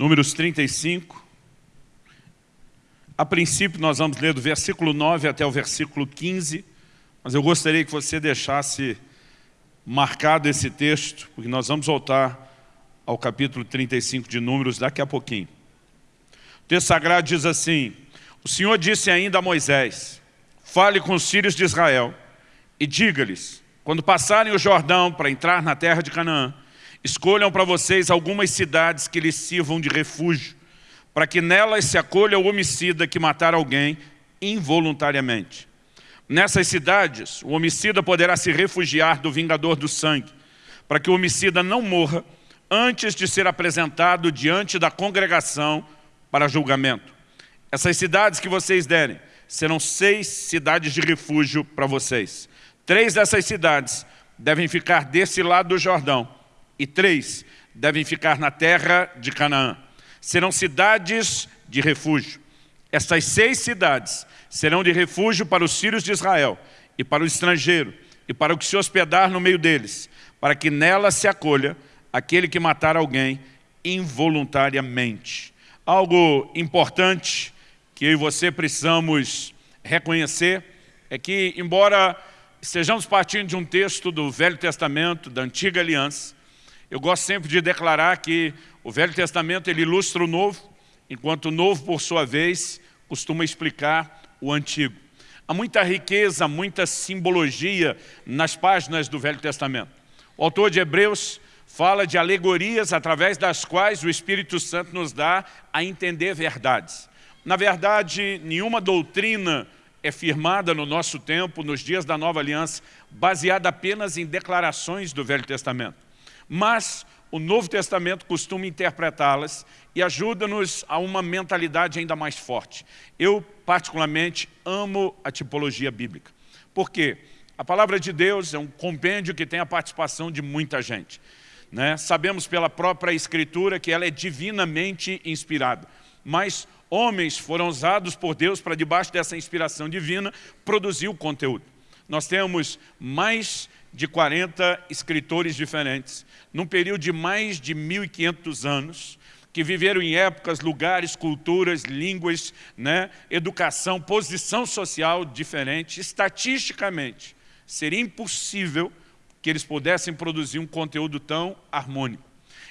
Números 35. A princípio, nós vamos ler do versículo 9 até o versículo 15, mas eu gostaria que você deixasse marcado esse texto, porque nós vamos voltar ao capítulo 35 de Números daqui a pouquinho. O texto sagrado diz assim, o Senhor disse ainda a Moisés, fale com os filhos de Israel e diga-lhes, quando passarem o Jordão para entrar na terra de Canaã, escolham para vocês algumas cidades que lhes sirvam de refúgio, para que nelas se acolha o homicida que matar alguém involuntariamente. Nessas cidades, o homicida poderá se refugiar do vingador do sangue, para que o homicida não morra antes de ser apresentado diante da congregação para julgamento. Essas cidades que vocês derem serão seis cidades de refúgio para vocês. Três dessas cidades devem ficar desse lado do Jordão e três devem ficar na terra de Canaã. Serão cidades de refúgio. Essas seis cidades serão de refúgio para os filhos de Israel e para o estrangeiro e para o que se hospedar no meio deles, para que nela se acolha aquele que matar alguém involuntariamente. Algo importante que eu e você precisamos reconhecer é que, embora estejamos partindo de um texto do Velho Testamento, da Antiga Aliança, eu gosto sempre de declarar que o Velho Testamento ele ilustra o Novo, enquanto o Novo, por sua vez, costuma explicar o Antigo. Há muita riqueza, muita simbologia nas páginas do Velho Testamento. O autor de Hebreus fala de alegorias através das quais o Espírito Santo nos dá a entender verdades. Na verdade, nenhuma doutrina é firmada no nosso tempo, nos dias da Nova Aliança, baseada apenas em declarações do Velho Testamento. Mas o Novo Testamento costuma interpretá-las e ajuda-nos a uma mentalidade ainda mais forte. Eu, particularmente, amo a tipologia bíblica. Por quê? A palavra de Deus é um compêndio que tem a participação de muita gente. Né? Sabemos pela própria Escritura que ela é divinamente inspirada. Mas homens foram usados por Deus para, debaixo dessa inspiração divina, produzir o conteúdo. Nós temos mais de 40 escritores diferentes, num período de mais de 1.500 anos, que viveram em épocas, lugares, culturas, línguas, né, educação, posição social diferente. Estatisticamente, seria impossível que eles pudessem produzir um conteúdo tão harmônico.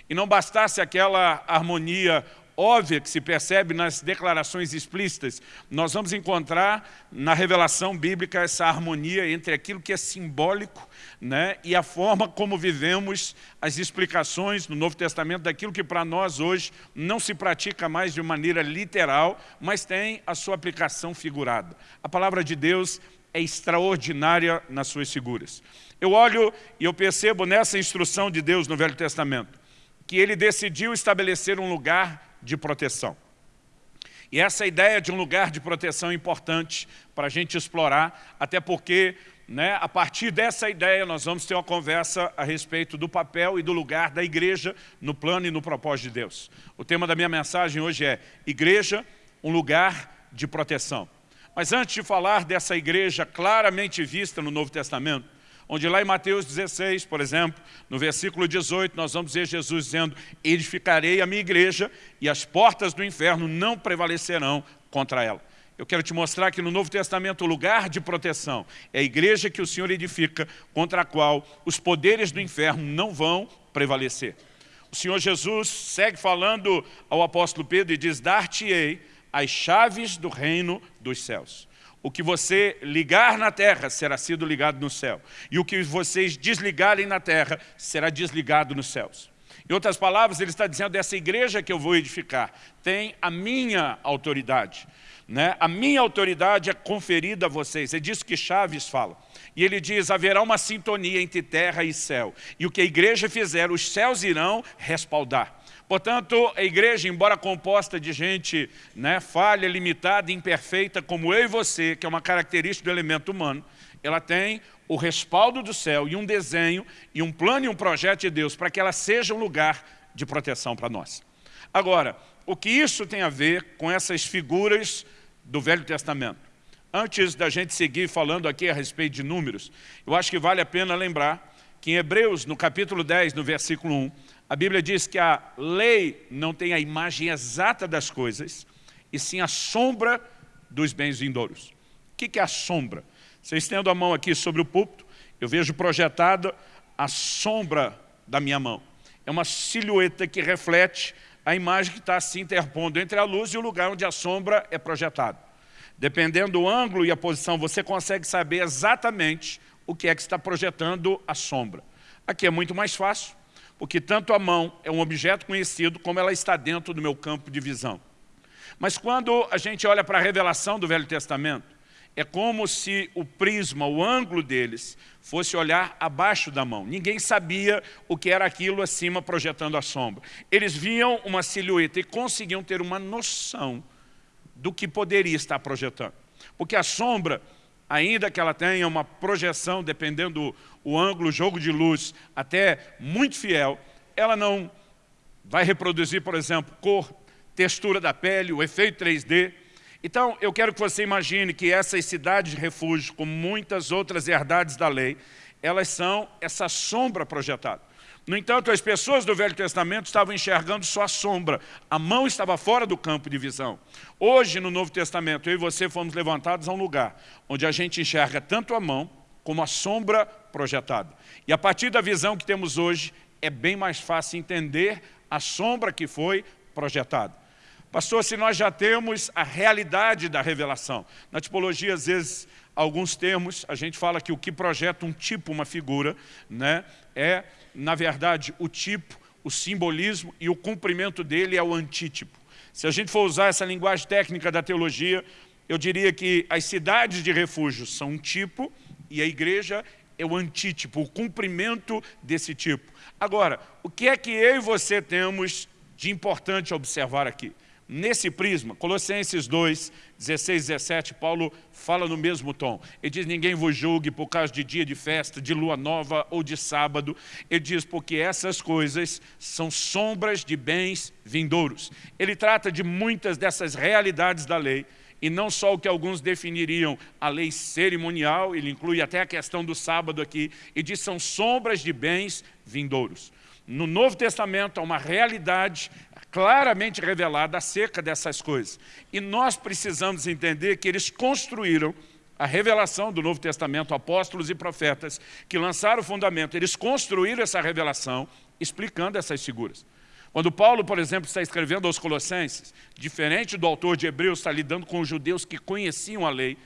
E não bastasse aquela harmonia óbvia que se percebe nas declarações explícitas, nós vamos encontrar na revelação bíblica essa harmonia entre aquilo que é simbólico né, e a forma como vivemos as explicações no Novo Testamento daquilo que para nós hoje não se pratica mais de maneira literal, mas tem a sua aplicação figurada. A palavra de Deus é extraordinária nas suas figuras. Eu olho e eu percebo nessa instrução de Deus no Velho Testamento, que ele decidiu estabelecer um lugar de proteção. E essa ideia de um lugar de proteção é importante para a gente explorar, até porque né, a partir dessa ideia nós vamos ter uma conversa a respeito do papel e do lugar da igreja no plano e no propósito de Deus. O tema da minha mensagem hoje é Igreja, um lugar de proteção. Mas antes de falar dessa igreja claramente vista no Novo Testamento, onde lá em Mateus 16, por exemplo, no versículo 18, nós vamos ver Jesus dizendo, edificarei a minha igreja e as portas do inferno não prevalecerão contra ela. Eu quero te mostrar que no Novo Testamento o lugar de proteção é a igreja que o Senhor edifica, contra a qual os poderes do inferno não vão prevalecer. O Senhor Jesus segue falando ao apóstolo Pedro e diz, dar-te-ei as chaves do reino dos céus. O que você ligar na terra será sido ligado no céu. E o que vocês desligarem na terra será desligado nos céus. Em outras palavras, ele está dizendo, essa igreja que eu vou edificar tem a minha autoridade. Né? A minha autoridade é conferida a vocês. É disso que Chaves fala. E ele diz, haverá uma sintonia entre terra e céu. E o que a igreja fizer, os céus irão respaldar. Portanto, a igreja, embora composta de gente né, falha, limitada, imperfeita, como eu e você, que é uma característica do elemento humano, ela tem o respaldo do céu e um desenho, e um plano e um projeto de Deus para que ela seja um lugar de proteção para nós. Agora, o que isso tem a ver com essas figuras do Velho Testamento? Antes da gente seguir falando aqui a respeito de números, eu acho que vale a pena lembrar que em Hebreus, no capítulo 10, no versículo 1, A Bíblia diz que a lei não tem a imagem exata das coisas, e sim a sombra dos bens vindouros. O que é a sombra? Eu estendo a mão aqui sobre o púlpito, eu vejo projetada a sombra da minha mão. É uma silhueta que reflete a imagem que está se interpondo entre a luz e o lugar onde a sombra é projetada. Dependendo do ângulo e a posição, você consegue saber exatamente o que é que está projetando a sombra. Aqui é muito mais fácil, porque tanto a mão é um objeto conhecido, como ela está dentro do meu campo de visão. Mas quando a gente olha para a revelação do Velho Testamento, é como se o prisma, o ângulo deles, fosse olhar abaixo da mão. Ninguém sabia o que era aquilo acima projetando a sombra. Eles viam uma silhueta e conseguiam ter uma noção do que poderia estar projetando. Porque a sombra, ainda que ela tenha uma projeção, dependendo do ângulo, o jogo de luz, até muito fiel, ela não vai reproduzir, por exemplo, cor, textura da pele, o efeito 3D. Então, eu quero que você imagine que essas cidades de refúgio, como muitas outras herdades da lei, elas são essa sombra projetada. No entanto, as pessoas do Velho Testamento estavam enxergando só a sombra. A mão estava fora do campo de visão. Hoje, no Novo Testamento, eu e você fomos levantados a um lugar onde a gente enxerga tanto a mão como a sombra projetada. E a partir da visão que temos hoje, é bem mais fácil entender a sombra que foi projetada. Pastor, se nós já temos a realidade da revelação. Na tipologia, às vezes, alguns termos, a gente fala que o que projeta um tipo, uma figura, né, é, na verdade, o tipo, o simbolismo e o cumprimento dele é o antítipo. Se a gente for usar essa linguagem técnica da teologia, eu diria que as cidades de refúgio são um tipo e a igreja é o antítipo, o cumprimento desse tipo. Agora, o que é que eu e você temos de importante observar aqui? Nesse prisma, Colossenses 2, 16, 17, Paulo fala no mesmo tom. Ele diz, ninguém vos julgue por causa de dia de festa, de lua nova ou de sábado. Ele diz, porque essas coisas são sombras de bens vindouros. Ele trata de muitas dessas realidades da lei, e não só o que alguns definiriam a lei cerimonial, ele inclui até a questão do sábado aqui, e diz são sombras de bens vindouros. No Novo Testamento há uma realidade claramente revelada acerca dessas coisas. E nós precisamos entender que eles construíram a revelação do Novo Testamento, apóstolos e profetas que lançaram o fundamento, eles construíram essa revelação explicando essas figuras. Quando Paulo, por exemplo, está escrevendo aos Colossenses, diferente do autor de Hebreus, está lidando com os judeus que conheciam a lei,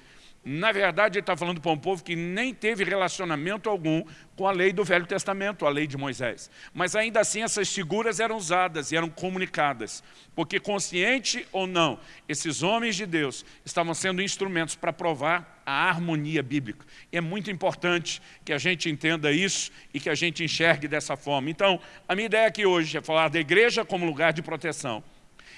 na verdade, ele está falando para um povo que nem teve relacionamento algum com a lei do Velho Testamento, a lei de Moisés. Mas ainda assim essas figuras eram usadas e eram comunicadas, porque consciente ou não, esses homens de Deus estavam sendo instrumentos para provar a harmonia bíblica. E é muito importante que a gente entenda isso e que a gente enxergue dessa forma. Então, a minha ideia aqui hoje é falar da igreja como lugar de proteção,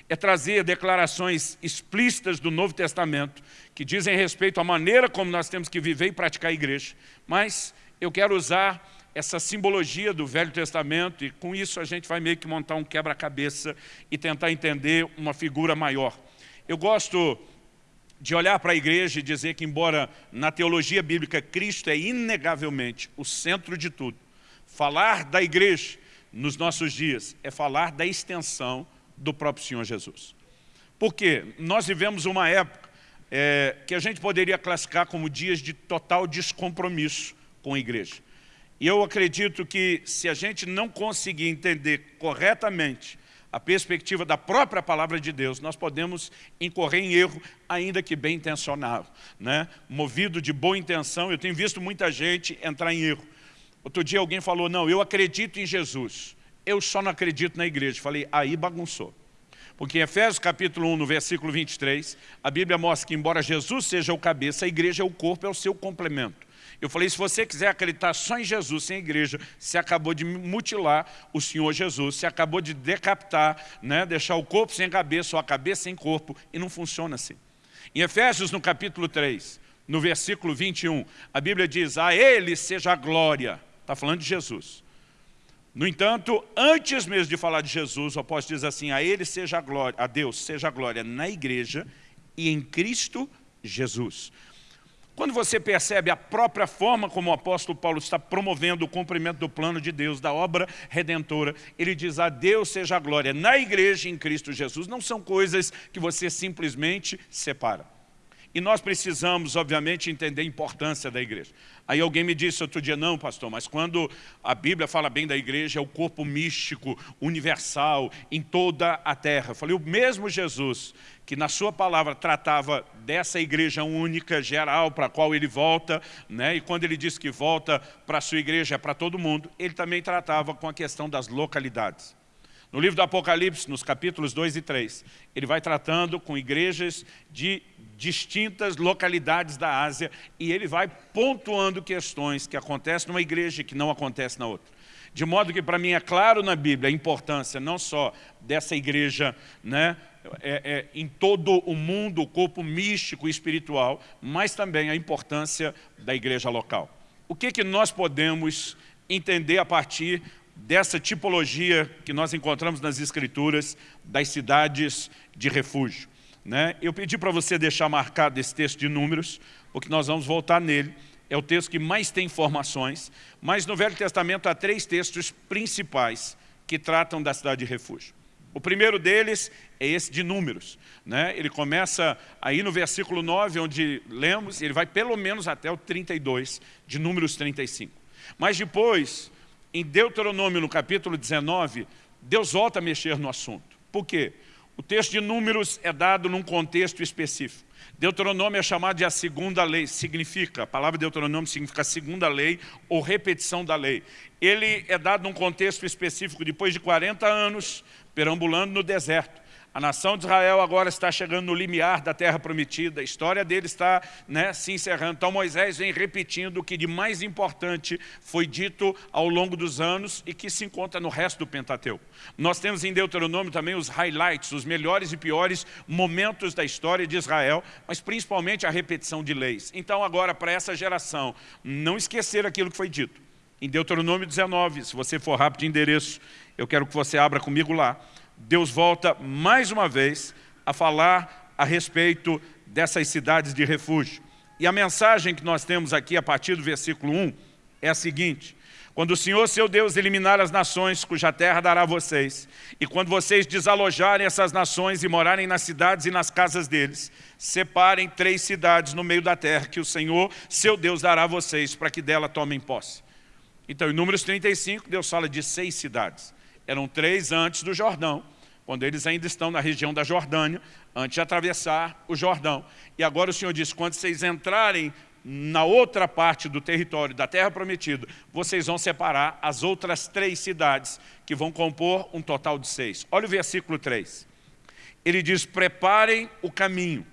é trazer declarações explícitas do Novo Testamento que dizem respeito à maneira como nós temos que viver e praticar a igreja. Mas eu quero usar essa simbologia do Velho Testamento e com isso a gente vai meio que montar um quebra-cabeça e tentar entender uma figura maior. Eu gosto de olhar para a igreja e dizer que embora na teologia bíblica Cristo é inegavelmente o centro de tudo, falar da igreja nos nossos dias é falar da extensão do próprio Senhor Jesus. Porque nós vivemos uma época é, que a gente poderia classificar como dias de total descompromisso com a igreja. E eu acredito que se a gente não conseguir entender corretamente a perspectiva da própria palavra de Deus, nós podemos incorrer em erro, ainda que bem intencionado. Né? Movido de boa intenção, eu tenho visto muita gente entrar em erro. Outro dia alguém falou, não, eu acredito em Jesus eu só não acredito na igreja. Falei, aí bagunçou. Porque em Efésios capítulo 1, no versículo 23, a Bíblia mostra que embora Jesus seja o cabeça, a igreja é o corpo, é o seu complemento. Eu falei, se você quiser acreditar só em Jesus, sem igreja, você acabou de mutilar o Senhor Jesus, você acabou de decapitar, né, deixar o corpo sem cabeça ou a cabeça sem corpo, e não funciona assim. Em Efésios, no capítulo 3, no versículo 21, a Bíblia diz, a Ele seja a glória, está falando de Jesus, no entanto, antes mesmo de falar de Jesus, o apóstolo diz assim, a Ele seja a glória, a Deus seja a glória na igreja e em Cristo Jesus. Quando você percebe a própria forma como o apóstolo Paulo está promovendo o cumprimento do plano de Deus, da obra redentora, ele diz a Deus seja a glória na igreja em Cristo Jesus. Não são coisas que você simplesmente separa. E nós precisamos, obviamente, entender a importância da igreja. Aí alguém me disse outro dia, não, pastor, mas quando a Bíblia fala bem da igreja, é o corpo místico, universal, em toda a terra. Eu falei, o mesmo Jesus, que na sua palavra tratava dessa igreja única, geral, para a qual ele volta, né? e quando ele diz que volta para a sua igreja, é para todo mundo, ele também tratava com a questão das localidades. No livro do Apocalipse, nos capítulos 2 e 3, ele vai tratando com igrejas de distintas localidades da Ásia e ele vai pontuando questões que acontecem numa igreja e que não acontecem na outra. De modo que para mim é claro na Bíblia a importância não só dessa igreja né, é, é, em todo o mundo, o corpo místico e espiritual, mas também a importância da igreja local. O que, que nós podemos entender a partir dessa tipologia que nós encontramos nas Escrituras das cidades de refúgio. Né? Eu pedi para você deixar marcado esse texto de números, porque nós vamos voltar nele. É o texto que mais tem informações, mas no Velho Testamento há três textos principais que tratam da cidade de refúgio. O primeiro deles é esse de números. Né? Ele começa aí no versículo 9, onde lemos, ele vai pelo menos até o 32, de números 35. Mas depois, em Deuteronômio, no capítulo 19, Deus volta a mexer no assunto. Por quê? O texto de números é dado num contexto específico. Deuteronômio é chamado de a segunda lei, significa, a palavra Deuteronômio significa segunda lei ou repetição da lei. Ele é dado num contexto específico depois de 40 anos perambulando no deserto. A nação de Israel agora está chegando no limiar da terra prometida, a história dele está né, se encerrando. Então Moisés vem repetindo o que de mais importante foi dito ao longo dos anos e que se encontra no resto do Pentateuco. Nós temos em Deuteronômio também os highlights, os melhores e piores momentos da história de Israel, mas principalmente a repetição de leis. Então agora para essa geração, não esquecer aquilo que foi dito. Em Deuteronômio 19, se você for rápido de endereço, eu quero que você abra comigo lá. Deus volta mais uma vez a falar a respeito dessas cidades de refúgio. E a mensagem que nós temos aqui a partir do versículo 1 é a seguinte, quando o Senhor, seu Deus, eliminar as nações cuja terra dará a vocês, e quando vocês desalojarem essas nações e morarem nas cidades e nas casas deles, separem três cidades no meio da terra que o Senhor, seu Deus, dará a vocês, para que dela tomem posse. Então, em Números 35, Deus fala de seis cidades. Eram três antes do Jordão, quando eles ainda estão na região da Jordânia, antes de atravessar o Jordão. E agora o Senhor diz, quando vocês entrarem na outra parte do território da terra prometida, vocês vão separar as outras três cidades, que vão compor um total de seis. Olha o versículo 3. Ele diz, preparem o caminho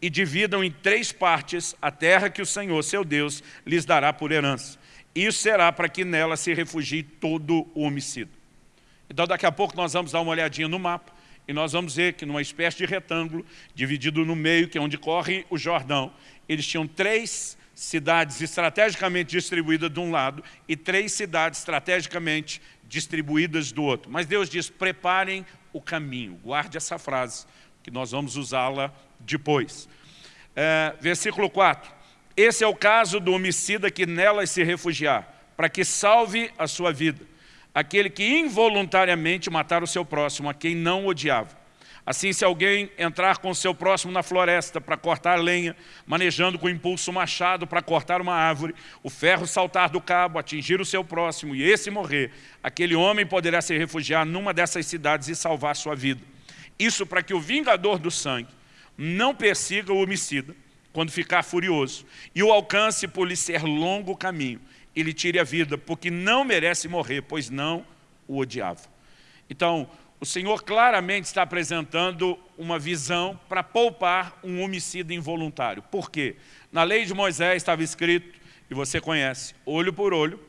e dividam em três partes a terra que o Senhor, seu Deus, lhes dará por herança. Isso será para que nela se refugie todo o homicida. Então daqui a pouco nós vamos dar uma olhadinha no mapa e nós vamos ver que numa espécie de retângulo, dividido no meio, que é onde corre o Jordão, eles tinham três cidades estrategicamente distribuídas de um lado e três cidades estrategicamente distribuídas do outro. Mas Deus diz, preparem o caminho. Guarde essa frase, que nós vamos usá-la depois. É, versículo 4. Esse é o caso do homicida que nelas se refugiar, para que salve a sua vida aquele que involuntariamente matar o seu próximo, a quem não odiava. Assim, se alguém entrar com o seu próximo na floresta para cortar lenha, manejando com impulso machado para cortar uma árvore, o ferro saltar do cabo, atingir o seu próximo e esse morrer, aquele homem poderá se refugiar numa dessas cidades e salvar sua vida. Isso para que o vingador do sangue não persiga o homicida quando ficar furioso e o alcance por lhe ser longo caminho e lhe tire a vida, porque não merece morrer, pois não o odiava. Então, o Senhor claramente está apresentando uma visão para poupar um homicida involuntário. Por quê? Na lei de Moisés estava escrito, e você conhece, olho por olho,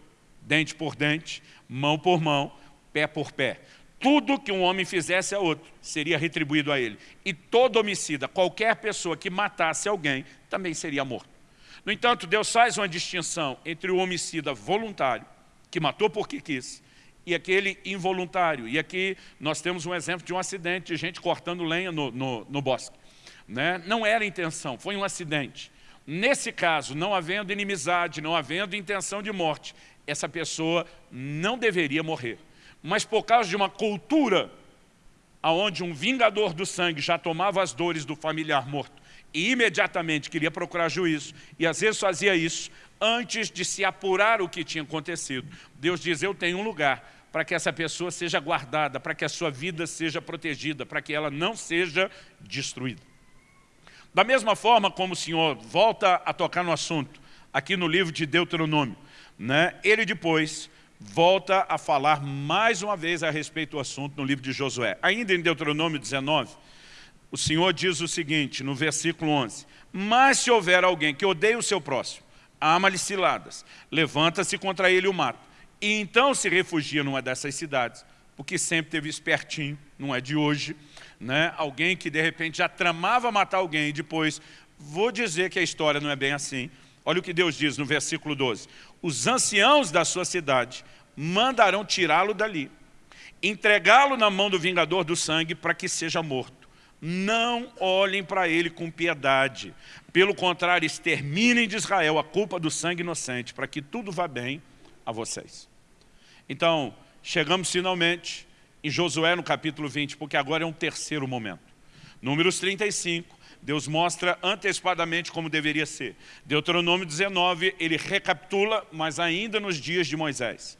dente por dente, mão por mão, pé por pé. Tudo que um homem fizesse a outro seria retribuído a ele. E todo homicida, qualquer pessoa que matasse alguém, também seria morto. No entanto, Deus faz uma distinção entre o homicida voluntário, que matou porque quis, e aquele involuntário. E aqui nós temos um exemplo de um acidente de gente cortando lenha no, no, no bosque. Né? Não era intenção, foi um acidente. Nesse caso, não havendo inimizade, não havendo intenção de morte, essa pessoa não deveria morrer. Mas por causa de uma cultura onde um vingador do sangue já tomava as dores do familiar morto e imediatamente queria procurar juízo, e às vezes fazia isso antes de se apurar o que tinha acontecido. Deus diz, eu tenho um lugar para que essa pessoa seja guardada, para que a sua vida seja protegida, para que ela não seja destruída. Da mesma forma como o Senhor volta a tocar no assunto, aqui no livro de Deuteronômio, né, ele depois volta a falar mais uma vez a respeito do assunto no livro de Josué. Ainda em Deuteronômio 19, o Senhor diz o seguinte, no versículo 11, Mas se houver alguém que odeia o seu próximo, ama-lhe ciladas, levanta-se contra ele e o mata, e então se refugia numa dessas cidades, porque sempre teve espertinho, não é de hoje, né? alguém que de repente já tramava matar alguém e depois, vou dizer que a história não é bem assim. Olha o que Deus diz no versículo 12. Os anciãos da sua cidade mandarão tirá-lo dali, entregá-lo na mão do vingador do sangue para que seja morto. Não olhem para ele com piedade. Pelo contrário, exterminem de Israel a culpa do sangue inocente, para que tudo vá bem a vocês. Então, chegamos finalmente em Josué no capítulo 20, porque agora é um terceiro momento. Números 35, Deus mostra antecipadamente como deveria ser. Deuteronômio 19, ele recapitula, mas ainda nos dias de Moisés.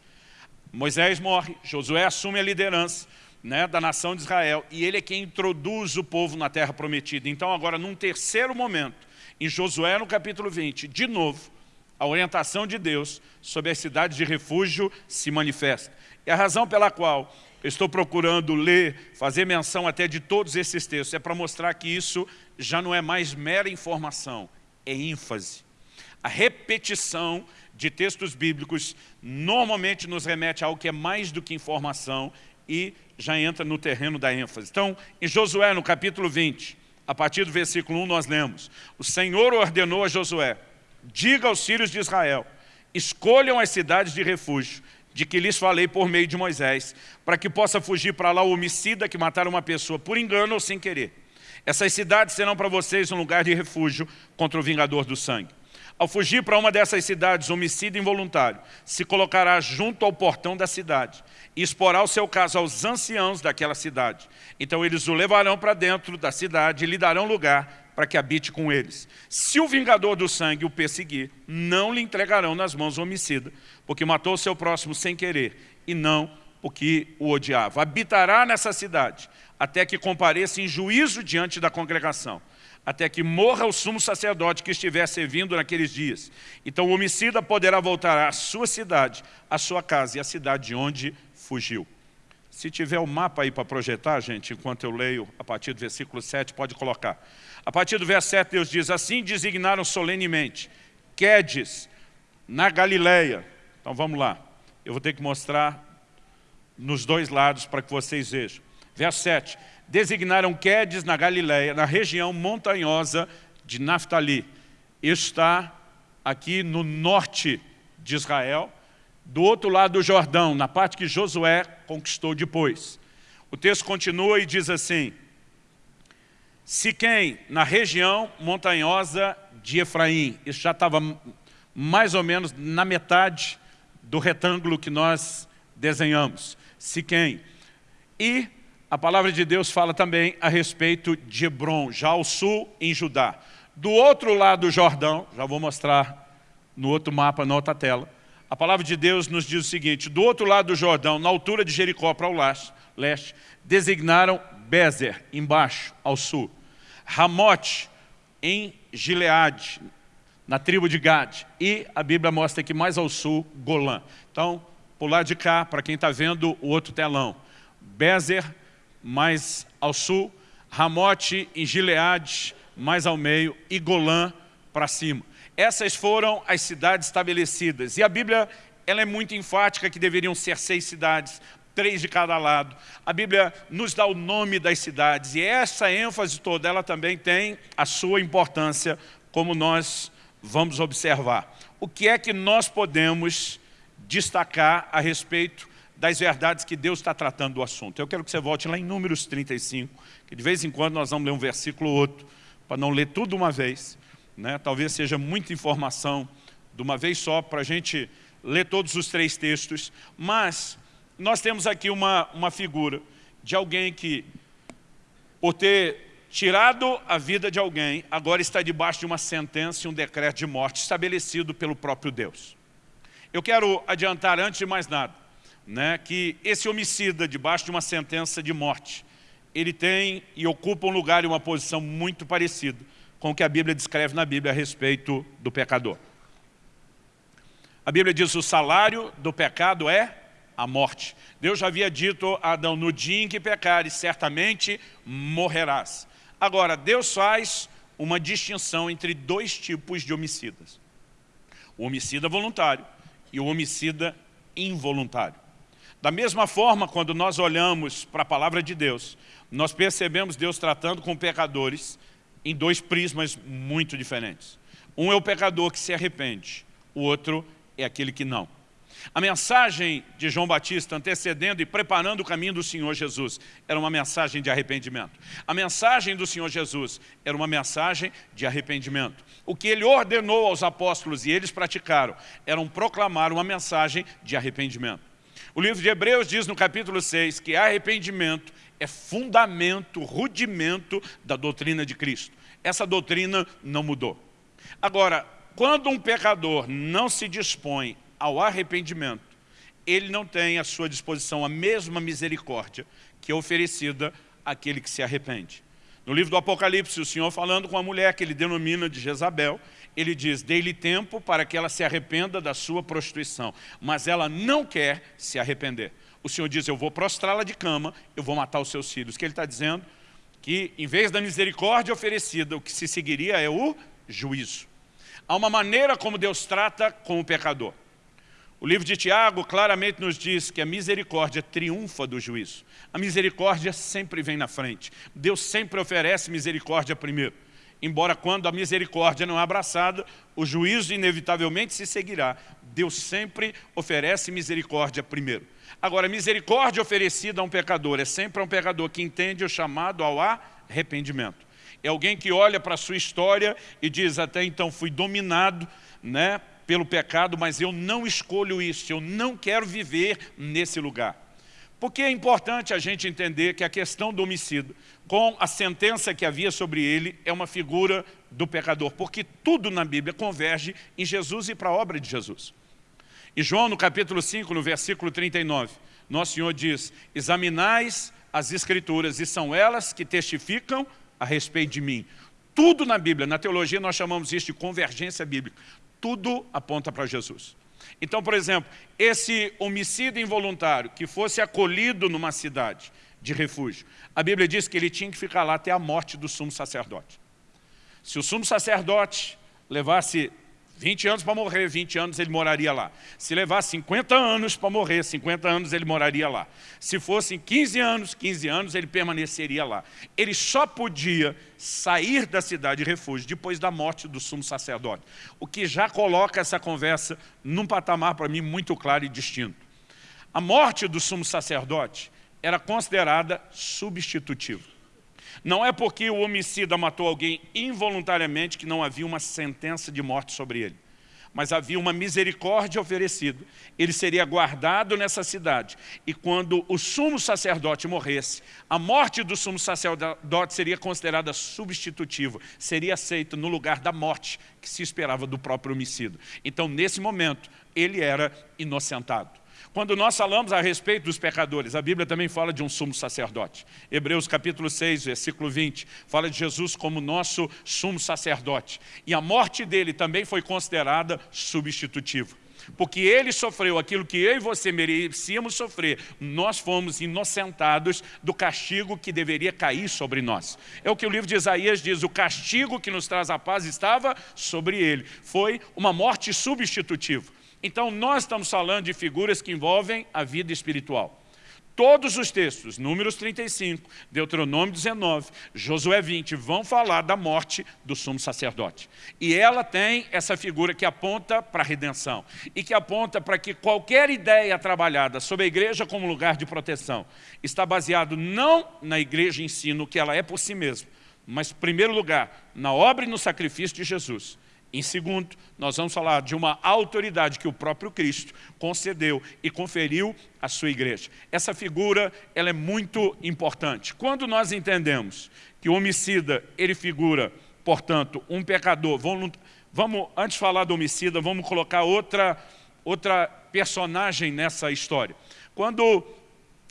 Moisés morre, Josué assume a liderança né, da nação de Israel, e ele é quem introduz o povo na terra prometida. Então agora, num terceiro momento, em Josué no capítulo 20, de novo, a orientação de Deus sobre as cidades de refúgio se manifesta. E a razão pela qual eu estou procurando ler, fazer menção até de todos esses textos, é para mostrar que isso já não é mais mera informação, é ênfase. A repetição de textos bíblicos normalmente nos remete a algo que é mais do que informação e já entra no terreno da ênfase. Então, em Josué, no capítulo 20, a partir do versículo 1, nós lemos, o Senhor ordenou a Josué, diga aos filhos de Israel, escolham as cidades de refúgio, de que lhes falei por meio de Moisés, para que possa fugir para lá o homicida que matar uma pessoa por engano ou sem querer. Essas cidades serão para vocês um lugar de refúgio contra o vingador do sangue. Ao fugir para uma dessas cidades, homicida involuntário se colocará junto ao portão da cidade e exporá o seu caso aos anciãos daquela cidade. Então eles o levarão para dentro da cidade e lhe darão lugar para que habite com eles. Se o vingador do sangue o perseguir, não lhe entregarão nas mãos o homicida, porque matou seu próximo sem querer, e não porque o odiava. Habitará nessa cidade, até que compareça em juízo diante da congregação, até que morra o sumo sacerdote que estiver servindo naqueles dias. Então o homicida poderá voltar à sua cidade, à sua casa e à cidade de onde fugiu. Se tiver o um mapa aí para projetar, gente, enquanto eu leio a partir do versículo 7, pode colocar. A partir do verso 7, Deus diz, assim designaram solenemente Quedes, na Galileia. Então vamos lá. Eu vou ter que mostrar nos dois lados para que vocês vejam. Verso 7. Designaram Quedes na Galileia, na região montanhosa de Naftali. Está aqui no norte de Israel, do outro lado do Jordão, na parte que Josué conquistou depois. O texto continua e diz assim, Siquém, na região montanhosa de Efraim. Isso já estava mais ou menos na metade do retângulo que nós desenhamos. Siquém. E a palavra de Deus fala também a respeito de Hebron, já ao sul, em Judá. Do outro lado do Jordão, já vou mostrar no outro mapa, na outra tela, a palavra de Deus nos diz o seguinte, do outro lado do Jordão, na altura de Jericó para o leste, designaram Bezer, embaixo, ao sul. Ramote, em Gileade, na tribo de Gad. E a Bíblia mostra que mais ao sul, Golã. Então, por lado de cá, para quem está vendo o outro telão. Bezer, mais ao sul. Ramote, em Gileade, mais ao meio. E Golã, para cima. Essas foram as cidades estabelecidas. E a Bíblia ela é muito enfática que deveriam ser seis cidades, três de cada lado. A Bíblia nos dá o nome das cidades e essa ênfase toda, ela também tem a sua importância, como nós vamos observar. O que é que nós podemos destacar a respeito das verdades que Deus está tratando do assunto? Eu quero que você volte lá em Números 35, que de vez em quando nós vamos ler um versículo ou outro, para não ler tudo uma vez. né? talvez seja muita informação de uma vez só para a gente ler todos os três textos, mas nós temos aqui uma, uma figura de alguém que, por ter tirado a vida de alguém, agora está debaixo de uma sentença e um decreto de morte estabelecido pelo próprio Deus. Eu quero adiantar, antes de mais nada, né, que esse homicida, debaixo de uma sentença de morte, ele tem e ocupa um lugar e uma posição muito parecida com o que a Bíblia descreve na Bíblia a respeito do pecador. A Bíblia diz que o salário do pecado é a morte. Deus já havia dito a Adão, no dia em que pecares, certamente morrerás. Agora, Deus faz uma distinção entre dois tipos de homicidas. O homicida voluntário e o homicida involuntário. Da mesma forma, quando nós olhamos para a palavra de Deus, nós percebemos Deus tratando com pecadores em dois prismas muito diferentes. Um é o pecador que se arrepende, o outro é aquele que não. A mensagem de João Batista antecedendo e preparando o caminho do Senhor Jesus era uma mensagem de arrependimento. A mensagem do Senhor Jesus era uma mensagem de arrependimento. O que ele ordenou aos apóstolos e eles praticaram era proclamar uma mensagem de arrependimento. O livro de Hebreus diz no capítulo 6 que arrependimento é fundamento, rudimento da doutrina de Cristo. Essa doutrina não mudou. Agora, quando um pecador não se dispõe ao arrependimento, ele não tem à sua disposição a mesma misericórdia que é oferecida àquele que se arrepende. No livro do Apocalipse, o Senhor falando com a mulher que ele denomina de Jezabel, ele diz, dê-lhe tempo para que ela se arrependa da sua prostituição, mas ela não quer se arrepender. O Senhor diz, eu vou prostrá-la de cama, eu vou matar os seus filhos. O que ele está dizendo? Que em vez da misericórdia oferecida, o que se seguiria é o juízo. Há uma maneira como Deus trata com o pecador. O livro de Tiago claramente nos diz que a misericórdia triunfa do juízo. A misericórdia sempre vem na frente. Deus sempre oferece misericórdia primeiro. Embora quando a misericórdia não é abraçada, o juízo inevitavelmente se seguirá. Deus sempre oferece misericórdia primeiro. Agora, misericórdia oferecida a um pecador é sempre a um pecador que entende o chamado ao arrependimento. É alguém que olha para a sua história e diz, até então fui dominado né, pelo pecado, mas eu não escolho isso, eu não quero viver nesse lugar. Porque é importante a gente entender que a questão do homicídio, com a sentença que havia sobre ele, é uma figura do pecador, porque tudo na Bíblia converge em Jesus e para a obra de Jesus. E João, no capítulo 5, no versículo 39, Nosso Senhor diz, examinais as Escrituras, e são elas que testificam a respeito de mim. Tudo na Bíblia, na teologia nós chamamos isso de convergência bíblica. Tudo aponta para Jesus. Então, por exemplo, esse homicídio involuntário que fosse acolhido numa cidade de refúgio, a Bíblia diz que ele tinha que ficar lá até a morte do sumo sacerdote. Se o sumo sacerdote levasse 20 anos para morrer, 20 anos ele moraria lá. Se levasse 50 anos para morrer, 50 anos ele moraria lá. Se fossem 15 anos, 15 anos ele permaneceria lá. Ele só podia sair da cidade de refúgio depois da morte do sumo sacerdote. O que já coloca essa conversa num patamar para mim muito claro e distinto. A morte do sumo sacerdote era considerada substitutiva. Não é porque o homicida matou alguém involuntariamente que não havia uma sentença de morte sobre ele. Mas havia uma misericórdia oferecida. Ele seria guardado nessa cidade. E quando o sumo sacerdote morresse, a morte do sumo sacerdote seria considerada substitutiva. Seria aceita no lugar da morte que se esperava do próprio homicida. Então, nesse momento, ele era inocentado. Quando nós falamos a respeito dos pecadores, a Bíblia também fala de um sumo sacerdote. Hebreus capítulo 6, versículo 20, fala de Jesus como nosso sumo sacerdote. E a morte dele também foi considerada substitutiva. Porque ele sofreu aquilo que eu e você merecíamos sofrer, nós fomos inocentados do castigo que deveria cair sobre nós. É o que o livro de Isaías diz, o castigo que nos traz a paz estava sobre ele. Foi uma morte substitutiva. Então, nós estamos falando de figuras que envolvem a vida espiritual. Todos os textos, Números 35, Deuteronômio 19, Josué 20, vão falar da morte do sumo sacerdote. E ela tem essa figura que aponta para a redenção e que aponta para que qualquer ideia trabalhada sobre a igreja como lugar de proteção está baseado não na igreja em si, no que ela é por si mesma, Mas, em primeiro lugar, na obra e no sacrifício de Jesus. Em segundo, nós vamos falar de uma autoridade que o próprio Cristo concedeu e conferiu à sua igreja. Essa figura ela é muito importante. Quando nós entendemos que o homicida, ele figura, portanto, um pecador, vamos, vamos antes de falar do homicida, vamos colocar outra, outra personagem nessa história. Quando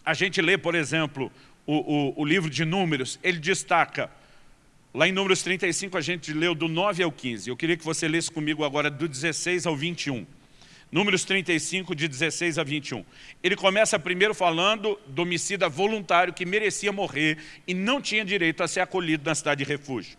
a gente lê, por exemplo, o, o, o livro de Números, ele destaca Lá em Números 35 a gente leu do 9 ao 15. Eu queria que você lesse comigo agora do 16 ao 21. Números 35, de 16 a 21. Ele começa primeiro falando do homicida voluntário que merecia morrer e não tinha direito a ser acolhido na cidade de refúgio.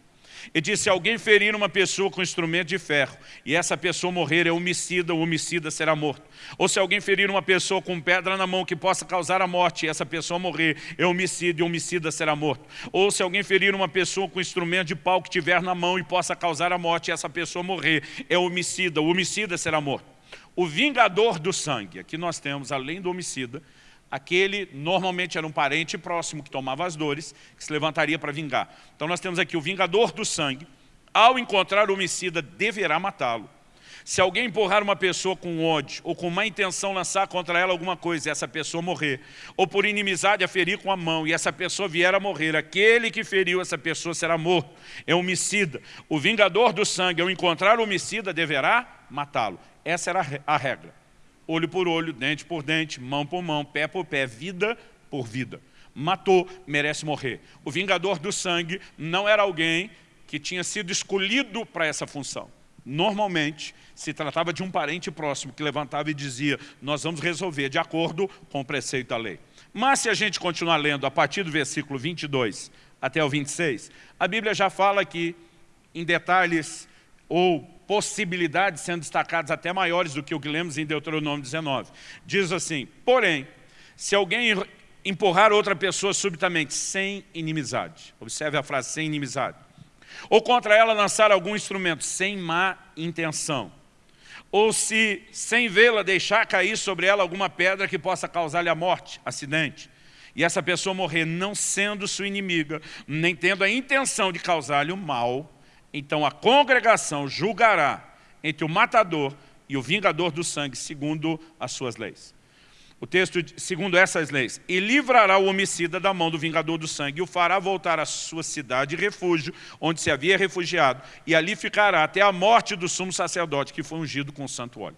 E disse, se alguém ferir uma pessoa com instrumento de ferro, e essa pessoa morrer é homicida, o homicida será morto. Ou se alguém ferir uma pessoa com pedra na mão que possa causar a morte, e essa pessoa morrer é homicida, e o homicida será morto. Ou se alguém ferir uma pessoa com instrumento de pau que tiver na mão e possa causar a morte, e essa pessoa morrer é homicida, o homicida será morto. O vingador do sangue, aqui nós temos, além do homicida, aquele normalmente era um parente próximo que tomava as dores, que se levantaria para vingar. Então nós temos aqui o vingador do sangue, ao encontrar o homicida, deverá matá-lo. Se alguém empurrar uma pessoa com ódio ou com má intenção lançar contra ela alguma coisa e essa pessoa morrer, ou por inimizade a ferir com a mão e essa pessoa vier a morrer, aquele que feriu essa pessoa será morto, é homicida. O vingador do sangue, ao encontrar o homicida, deverá matá-lo. Essa era a regra olho por olho, dente por dente, mão por mão, pé por pé, vida por vida. Matou, merece morrer. O vingador do sangue não era alguém que tinha sido escolhido para essa função. Normalmente, se tratava de um parente próximo que levantava e dizia nós vamos resolver de acordo com o preceito da lei. Mas se a gente continuar lendo a partir do versículo 22 até o 26, a Bíblia já fala aqui em detalhes ou possibilidades sendo destacadas até maiores do que o que lemos em Deuteronômio 19. Diz assim, porém, se alguém empurrar outra pessoa subitamente, sem inimizade, observe a frase, sem inimizade, ou contra ela lançar algum instrumento, sem má intenção, ou se, sem vê-la, deixar cair sobre ela alguma pedra que possa causar-lhe a morte, acidente, e essa pessoa morrer não sendo sua inimiga, nem tendo a intenção de causar-lhe o mal, então a congregação julgará entre o matador e o vingador do sangue, segundo as suas leis. O texto, segundo essas leis, e livrará o homicida da mão do vingador do sangue, e o fará voltar à sua cidade e refúgio, onde se havia refugiado, e ali ficará até a morte do sumo sacerdote, que foi ungido com o santo óleo.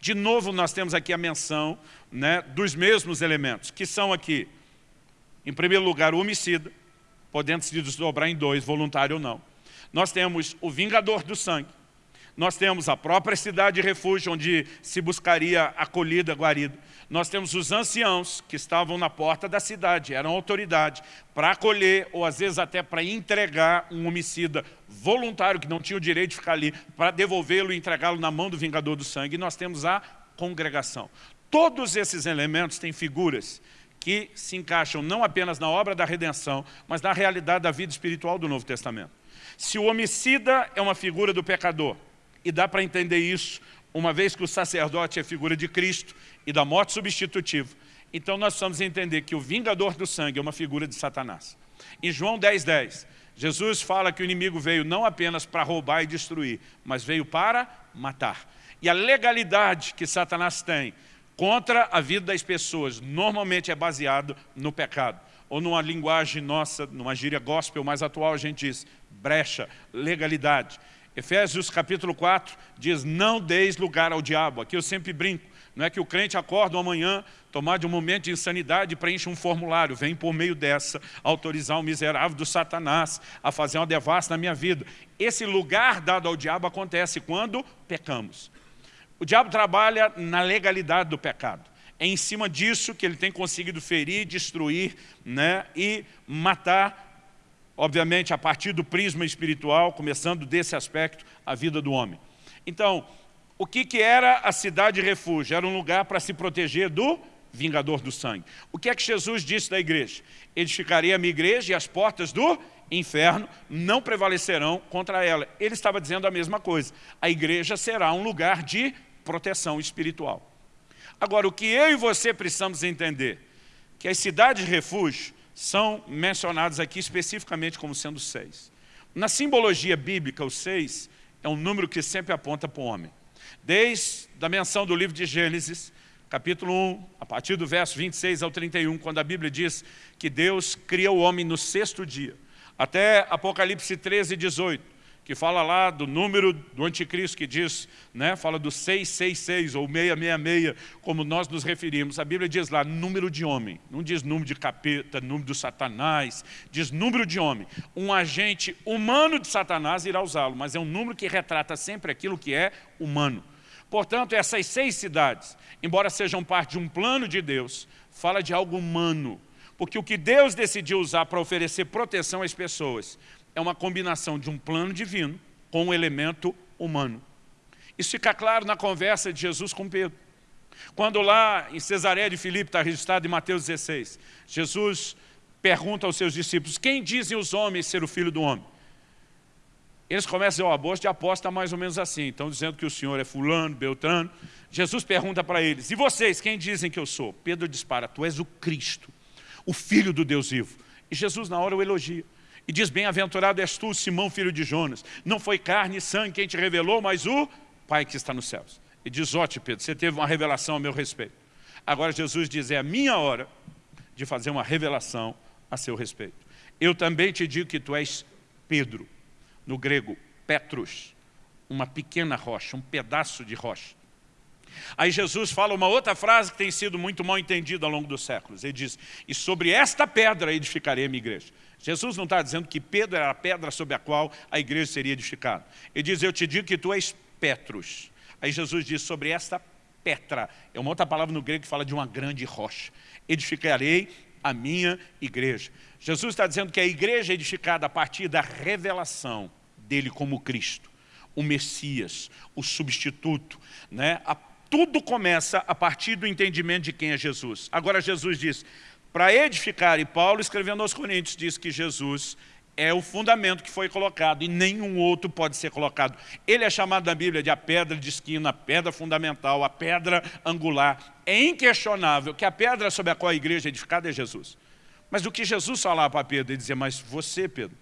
De novo, nós temos aqui a menção né, dos mesmos elementos, que são aqui, em primeiro lugar, o homicida, podendo se desdobrar em dois, voluntário ou não. Nós temos o vingador do sangue, nós temos a própria cidade de refúgio, onde se buscaria acolhida, guarida. Nós temos os anciãos que estavam na porta da cidade, eram autoridade, para acolher ou às vezes até para entregar um homicida voluntário que não tinha o direito de ficar ali, para devolvê-lo e entregá-lo na mão do vingador do sangue. E nós temos a congregação. Todos esses elementos têm figuras que se encaixam não apenas na obra da redenção, mas na realidade da vida espiritual do Novo Testamento. Se o homicida é uma figura do pecador, e dá para entender isso, uma vez que o sacerdote é figura de Cristo e da morte substitutiva, então nós precisamos entender que o vingador do sangue é uma figura de Satanás. Em João 10, 10, Jesus fala que o inimigo veio não apenas para roubar e destruir, mas veio para matar. E a legalidade que Satanás tem contra a vida das pessoas normalmente é baseado no pecado ou numa linguagem nossa, numa gíria gospel mais atual, a gente diz brecha, legalidade. Efésios capítulo 4 diz, não deis lugar ao diabo. Aqui eu sempre brinco, não é que o crente acorda amanhã, tomar de um momento de insanidade preenche um formulário, vem por meio dessa autorizar o miserável do Satanás a fazer uma devassa na minha vida. Esse lugar dado ao diabo acontece quando pecamos. O diabo trabalha na legalidade do pecado é em cima disso que ele tem conseguido ferir, destruir né, e matar, obviamente, a partir do prisma espiritual, começando desse aspecto, a vida do homem. Então, o que, que era a cidade de refúgio? Era um lugar para se proteger do vingador do sangue. O que é que Jesus disse da igreja? Edificaria a minha igreja e as portas do inferno não prevalecerão contra ela. Ele estava dizendo a mesma coisa. A igreja será um lugar de proteção espiritual. Agora, o que eu e você precisamos entender, que as cidades de refúgio são mencionadas aqui especificamente como sendo seis. Na simbologia bíblica, o 6 é um número que sempre aponta para o homem. Desde a menção do livro de Gênesis, capítulo 1, a partir do verso 26 ao 31, quando a Bíblia diz que Deus cria o homem no sexto dia, até Apocalipse 13, 18, que fala lá do número do anticristo, que diz, né, fala do 666 ou 666, como nós nos referimos. A Bíblia diz lá número de homem, não diz número de capeta, número do satanás, diz número de homem. Um agente humano de satanás irá usá-lo, mas é um número que retrata sempre aquilo que é humano. Portanto, essas seis cidades, embora sejam parte de um plano de Deus, fala de algo humano, porque o que Deus decidiu usar para oferecer proteção às pessoas é uma combinação de um plano divino com um elemento humano. Isso fica claro na conversa de Jesus com Pedro. Quando lá em Cesareia de Filipe, está registrado em Mateus 16, Jesus pergunta aos seus discípulos, quem dizem os homens ser o filho do homem? Eles começam a dizer, de aposta mais ou menos assim, estão dizendo que o Senhor é fulano, beltrano. Jesus pergunta para eles, e vocês, quem dizem que eu sou? Pedro dispara, tu és o Cristo, o Filho do Deus vivo. E Jesus na hora o elogia. E diz, bem-aventurado és tu, Simão, filho de Jonas. Não foi carne e sangue quem te revelou, mas o Pai que está nos céus. E diz, ó, Pedro, você teve uma revelação a meu respeito. Agora Jesus diz, é a minha hora de fazer uma revelação a seu respeito. Eu também te digo que tu és Pedro, no grego, Petrus, uma pequena rocha, um pedaço de rocha. Aí Jesus fala uma outra frase que tem sido muito mal entendida ao longo dos séculos. Ele diz, e sobre esta pedra edificarei a minha igreja. Jesus não está dizendo que Pedro era a pedra sobre a qual a igreja seria edificada. Ele diz, eu te digo que tu és Petrus. Aí Jesus diz, sobre esta Petra, é uma outra palavra no grego que fala de uma grande rocha. Edificarei a minha igreja. Jesus está dizendo que a igreja é edificada a partir da revelação dele como Cristo, o Messias, o substituto. Né? A, tudo começa a partir do entendimento de quem é Jesus. Agora Jesus diz, para edificar, e Paulo escrevendo aos Coríntios diz que Jesus é o fundamento que foi colocado e nenhum outro pode ser colocado. Ele é chamado na Bíblia de a pedra de esquina, a pedra fundamental, a pedra angular. É inquestionável que a pedra sobre a qual a igreja é edificada é Jesus. Mas o que Jesus falava para Pedro, ele dizia, mas você, Pedro,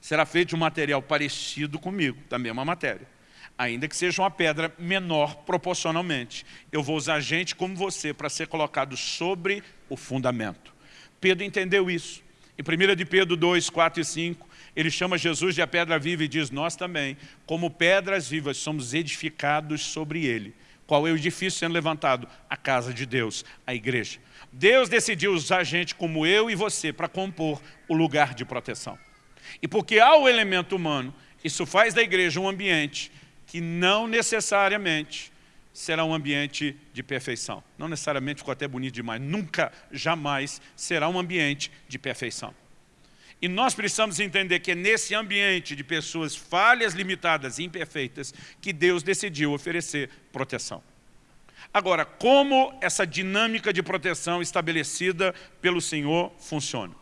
será feito de um material parecido comigo, da mesma matéria. Ainda que seja uma pedra menor proporcionalmente. Eu vou usar gente como você para ser colocado sobre o fundamento. Pedro entendeu isso. Em 1 de Pedro 2, 4 e 5, ele chama Jesus de a pedra viva e diz, nós também, como pedras vivas, somos edificados sobre ele. Qual é o edifício sendo levantado? A casa de Deus, a igreja. Deus decidiu usar gente como eu e você para compor o lugar de proteção. E porque há o elemento humano, isso faz da igreja um ambiente que não necessariamente será um ambiente de perfeição. Não necessariamente ficou até bonito demais, nunca, jamais será um ambiente de perfeição. E nós precisamos entender que é nesse ambiente de pessoas falhas, limitadas e imperfeitas que Deus decidiu oferecer proteção. Agora, como essa dinâmica de proteção estabelecida pelo Senhor funciona?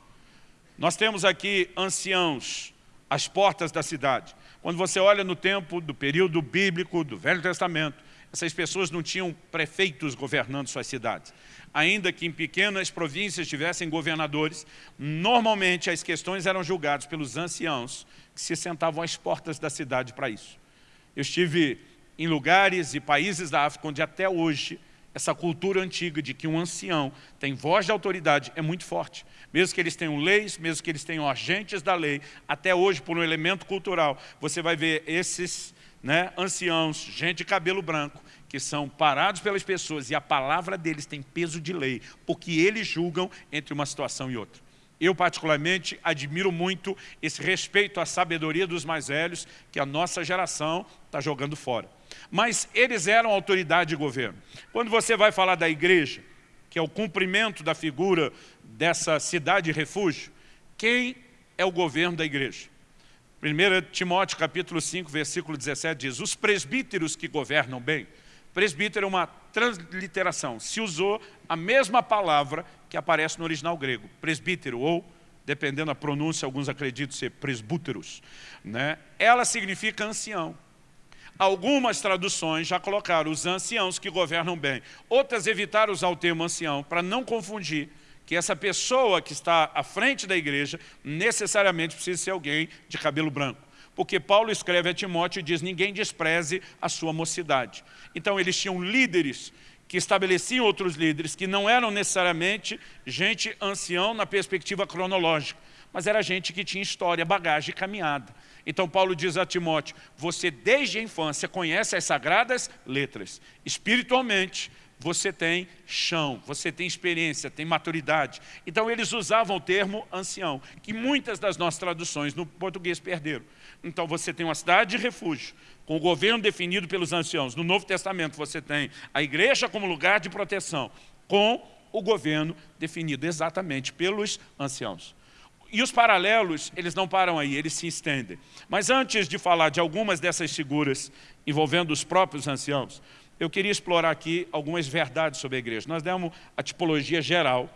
Nós temos aqui anciãos às portas da cidade. Quando você olha no tempo do período bíblico, do Velho Testamento, essas pessoas não tinham prefeitos governando suas cidades. Ainda que em pequenas províncias tivessem governadores, normalmente as questões eram julgadas pelos anciãos que se sentavam às portas da cidade para isso. Eu estive em lugares e países da África onde até hoje essa cultura antiga de que um ancião tem voz de autoridade é muito forte. Mesmo que eles tenham leis, mesmo que eles tenham agentes da lei, até hoje, por um elemento cultural, você vai ver esses né, anciãos, gente de cabelo branco, que são parados pelas pessoas e a palavra deles tem peso de lei, porque eles julgam entre uma situação e outra. Eu, particularmente, admiro muito esse respeito à sabedoria dos mais velhos, que a nossa geração está jogando fora. Mas eles eram autoridade de governo. Quando você vai falar da igreja, que é o cumprimento da figura dessa cidade refúgio, quem é o governo da igreja? 1 Timóteo capítulo 5, versículo 17 diz, os presbíteros que governam bem, presbítero é uma transliteração, se usou a mesma palavra que aparece no original grego, presbítero, ou, dependendo da pronúncia, alguns acreditam ser presbúteros, né? ela significa ancião. Algumas traduções já colocaram os anciãos que governam bem, outras evitaram usar o termo ancião para não confundir que essa pessoa que está à frente da igreja necessariamente precisa ser alguém de cabelo branco. Porque Paulo escreve a Timóteo e diz, ninguém despreze a sua mocidade. Então eles tinham líderes que estabeleciam outros líderes, que não eram necessariamente gente ancião na perspectiva cronológica, mas era gente que tinha história, bagagem e caminhada. Então Paulo diz a Timóteo, você desde a infância conhece as sagradas letras. Espiritualmente, você tem chão, você tem experiência, tem maturidade. Então eles usavam o termo ancião, que muitas das nossas traduções no português perderam. Então você tem uma cidade de refúgio, com o governo definido pelos anciãos. No Novo Testamento você tem a igreja como lugar de proteção, com o governo definido exatamente pelos anciãos. E os paralelos, eles não param aí, eles se estendem. Mas antes de falar de algumas dessas figuras envolvendo os próprios anciãos, eu queria explorar aqui algumas verdades sobre a igreja. Nós demos a tipologia geral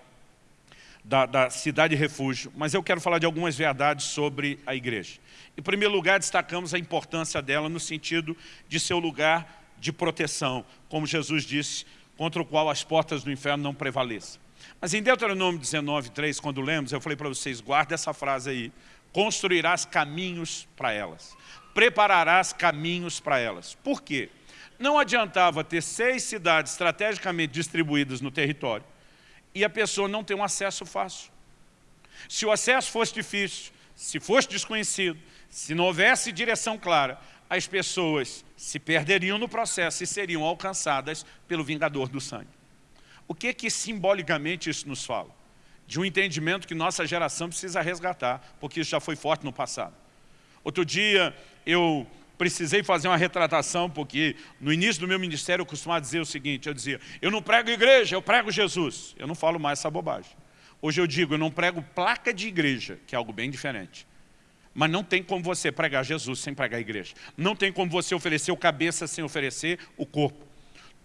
da, da cidade refúgio, mas eu quero falar de algumas verdades sobre a igreja. Em primeiro lugar, destacamos a importância dela no sentido de seu lugar de proteção, como Jesus disse, contra o qual as portas do inferno não prevaleçam. Mas em Deuteronômio 19, 3, quando lemos, eu falei para vocês, guarda essa frase aí, construirás caminhos para elas, prepararás caminhos para elas. Por quê? Não adiantava ter seis cidades estrategicamente distribuídas no território e a pessoa não ter um acesso fácil. Se o acesso fosse difícil, se fosse desconhecido, se não houvesse direção clara, as pessoas se perderiam no processo e seriam alcançadas pelo vingador do sangue. O que que simbolicamente isso nos fala? De um entendimento que nossa geração precisa resgatar, porque isso já foi forte no passado. Outro dia eu precisei fazer uma retratação, porque no início do meu ministério eu costumava dizer o seguinte, eu dizia, eu não prego igreja, eu prego Jesus. Eu não falo mais essa bobagem. Hoje eu digo, eu não prego placa de igreja, que é algo bem diferente. Mas não tem como você pregar Jesus sem pregar a igreja. Não tem como você oferecer o cabeça sem oferecer o corpo.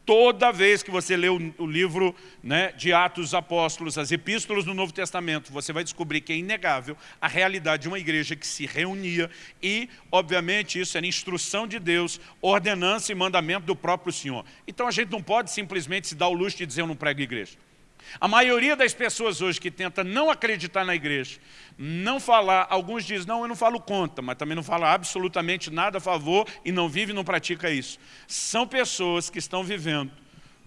Toda vez que você lê o, o livro né, de Atos dos Apóstolos, as epístolas do Novo Testamento, você vai descobrir que é inegável a realidade de uma igreja que se reunia e, obviamente, isso era instrução de Deus, ordenança e mandamento do próprio Senhor. Então a gente não pode simplesmente se dar o luxo de dizer eu não prego igreja. A maioria das pessoas hoje que tenta não acreditar na igreja, não falar, alguns dizem, não, eu não falo contra, mas também não fala absolutamente nada a favor e não vive e não pratica isso. São pessoas que estão vivendo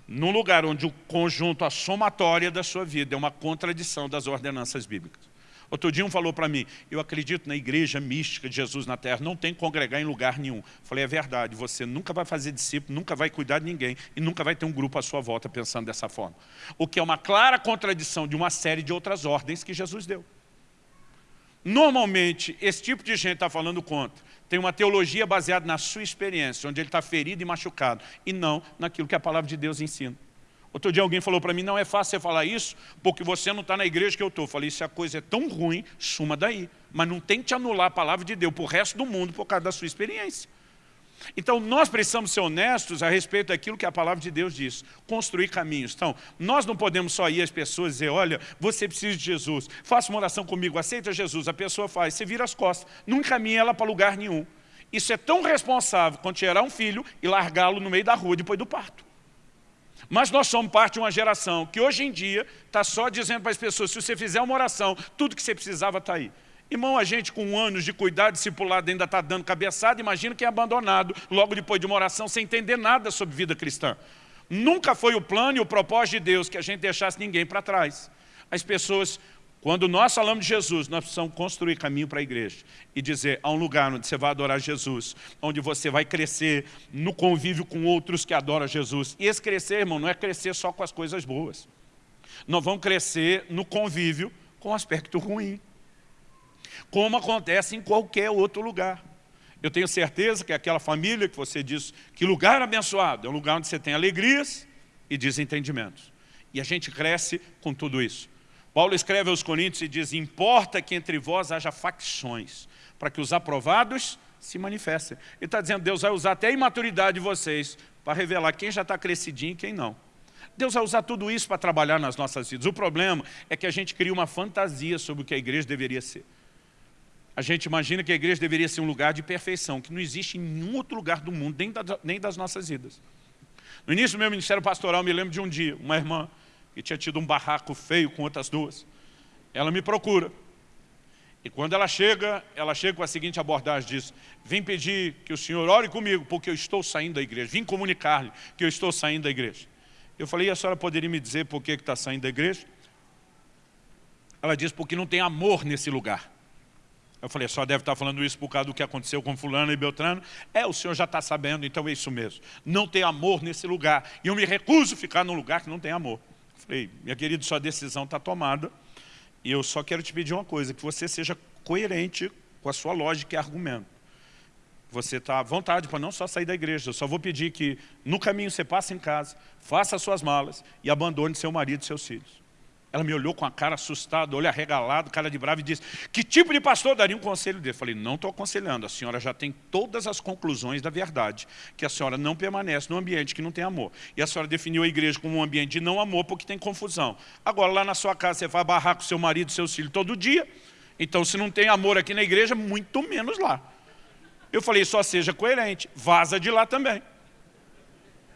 num lugar onde o conjunto, a somatória da sua vida é uma contradição das ordenanças bíblicas. Outro dia um falou para mim, eu acredito na igreja mística de Jesus na terra, não tem que congregar em lugar nenhum. Falei, é verdade, você nunca vai fazer discípulo, nunca vai cuidar de ninguém e nunca vai ter um grupo à sua volta pensando dessa forma. O que é uma clara contradição de uma série de outras ordens que Jesus deu. Normalmente, esse tipo de gente está falando contra. Tem uma teologia baseada na sua experiência, onde ele está ferido e machucado, e não naquilo que a palavra de Deus ensina. Outro dia alguém falou para mim, não é fácil você falar isso, porque você não está na igreja que eu estou. Falei, se a coisa é tão ruim, suma daí. Mas não tente anular a palavra de Deus para o resto do mundo por causa da sua experiência. Então, nós precisamos ser honestos a respeito daquilo que a palavra de Deus diz, construir caminhos. Então, nós não podemos só ir às pessoas e dizer, olha, você precisa de Jesus, faça uma oração comigo, aceita Jesus, a pessoa faz, você vira as costas, não encaminha ela para lugar nenhum. Isso é tão responsável quanto gerar um filho e largá-lo no meio da rua depois do parto. Mas nós somos parte de uma geração que hoje em dia está só dizendo para as pessoas, se você fizer uma oração, tudo que você precisava está aí. Irmão, a gente com anos de cuidado discipulado ainda está dando cabeçada, imagina quem é abandonado logo depois de uma oração sem entender nada sobre vida cristã. Nunca foi o plano e o propósito de Deus que a gente deixasse ninguém para trás. As pessoas quando nós falamos de Jesus, nós precisamos construir caminho para a igreja e dizer, há um lugar onde você vai adorar Jesus, onde você vai crescer no convívio com outros que adoram Jesus. E esse crescer, irmão, não é crescer só com as coisas boas. Nós vamos crescer no convívio com o aspecto ruim, como acontece em qualquer outro lugar. Eu tenho certeza que aquela família que você diz, que lugar abençoado, é um lugar onde você tem alegrias e desentendimentos. E a gente cresce com tudo isso. Paulo escreve aos Coríntios e diz, importa que entre vós haja facções, para que os aprovados se manifestem. Ele está dizendo, Deus vai usar até a imaturidade de vocês para revelar quem já está crescidinho e quem não. Deus vai usar tudo isso para trabalhar nas nossas vidas. O problema é que a gente cria uma fantasia sobre o que a igreja deveria ser. A gente imagina que a igreja deveria ser um lugar de perfeição, que não existe em nenhum outro lugar do mundo, nem, das nossas vidas. No início do meu ministério pastoral, me lembro de um dia, uma irmã e tinha tido um barraco feio com outras duas. Ela me procura. E quando ela chega, ela chega com a seguinte abordagem, diz, vim pedir que o senhor ore comigo, porque eu estou saindo da igreja. Vim comunicar-lhe que eu estou saindo da igreja. Eu falei, e a senhora poderia me dizer por que está saindo da igreja? Ela diz, porque não tem amor nesse lugar. Eu falei, só deve estar falando isso por causa do que aconteceu com fulano e Beltrano. É, o senhor já está sabendo, então é isso mesmo. Não tem amor nesse lugar. E eu me recuso a ficar num lugar que não tem amor. Falei, minha querida, sua decisão está tomada. E eu só quero te pedir uma coisa, que você seja coerente com a sua lógica e argumento. Você está à vontade para não só sair da igreja. Eu só vou pedir que no caminho você passe em casa, faça as suas malas e abandone seu marido e seus filhos. Ela me olhou com a cara assustada, olho arregalado, cara de bravo e disse, que tipo de pastor daria um conselho dele? Eu falei, não estou aconselhando, a senhora já tem todas as conclusões da verdade, que a senhora não permanece num ambiente que não tem amor. E a senhora definiu a igreja como um ambiente de não amor porque tem confusão. Agora, lá na sua casa, você vai barrar com seu marido e seus filhos todo dia, então se não tem amor aqui na igreja, muito menos lá. Eu falei, só seja coerente, vaza de lá também.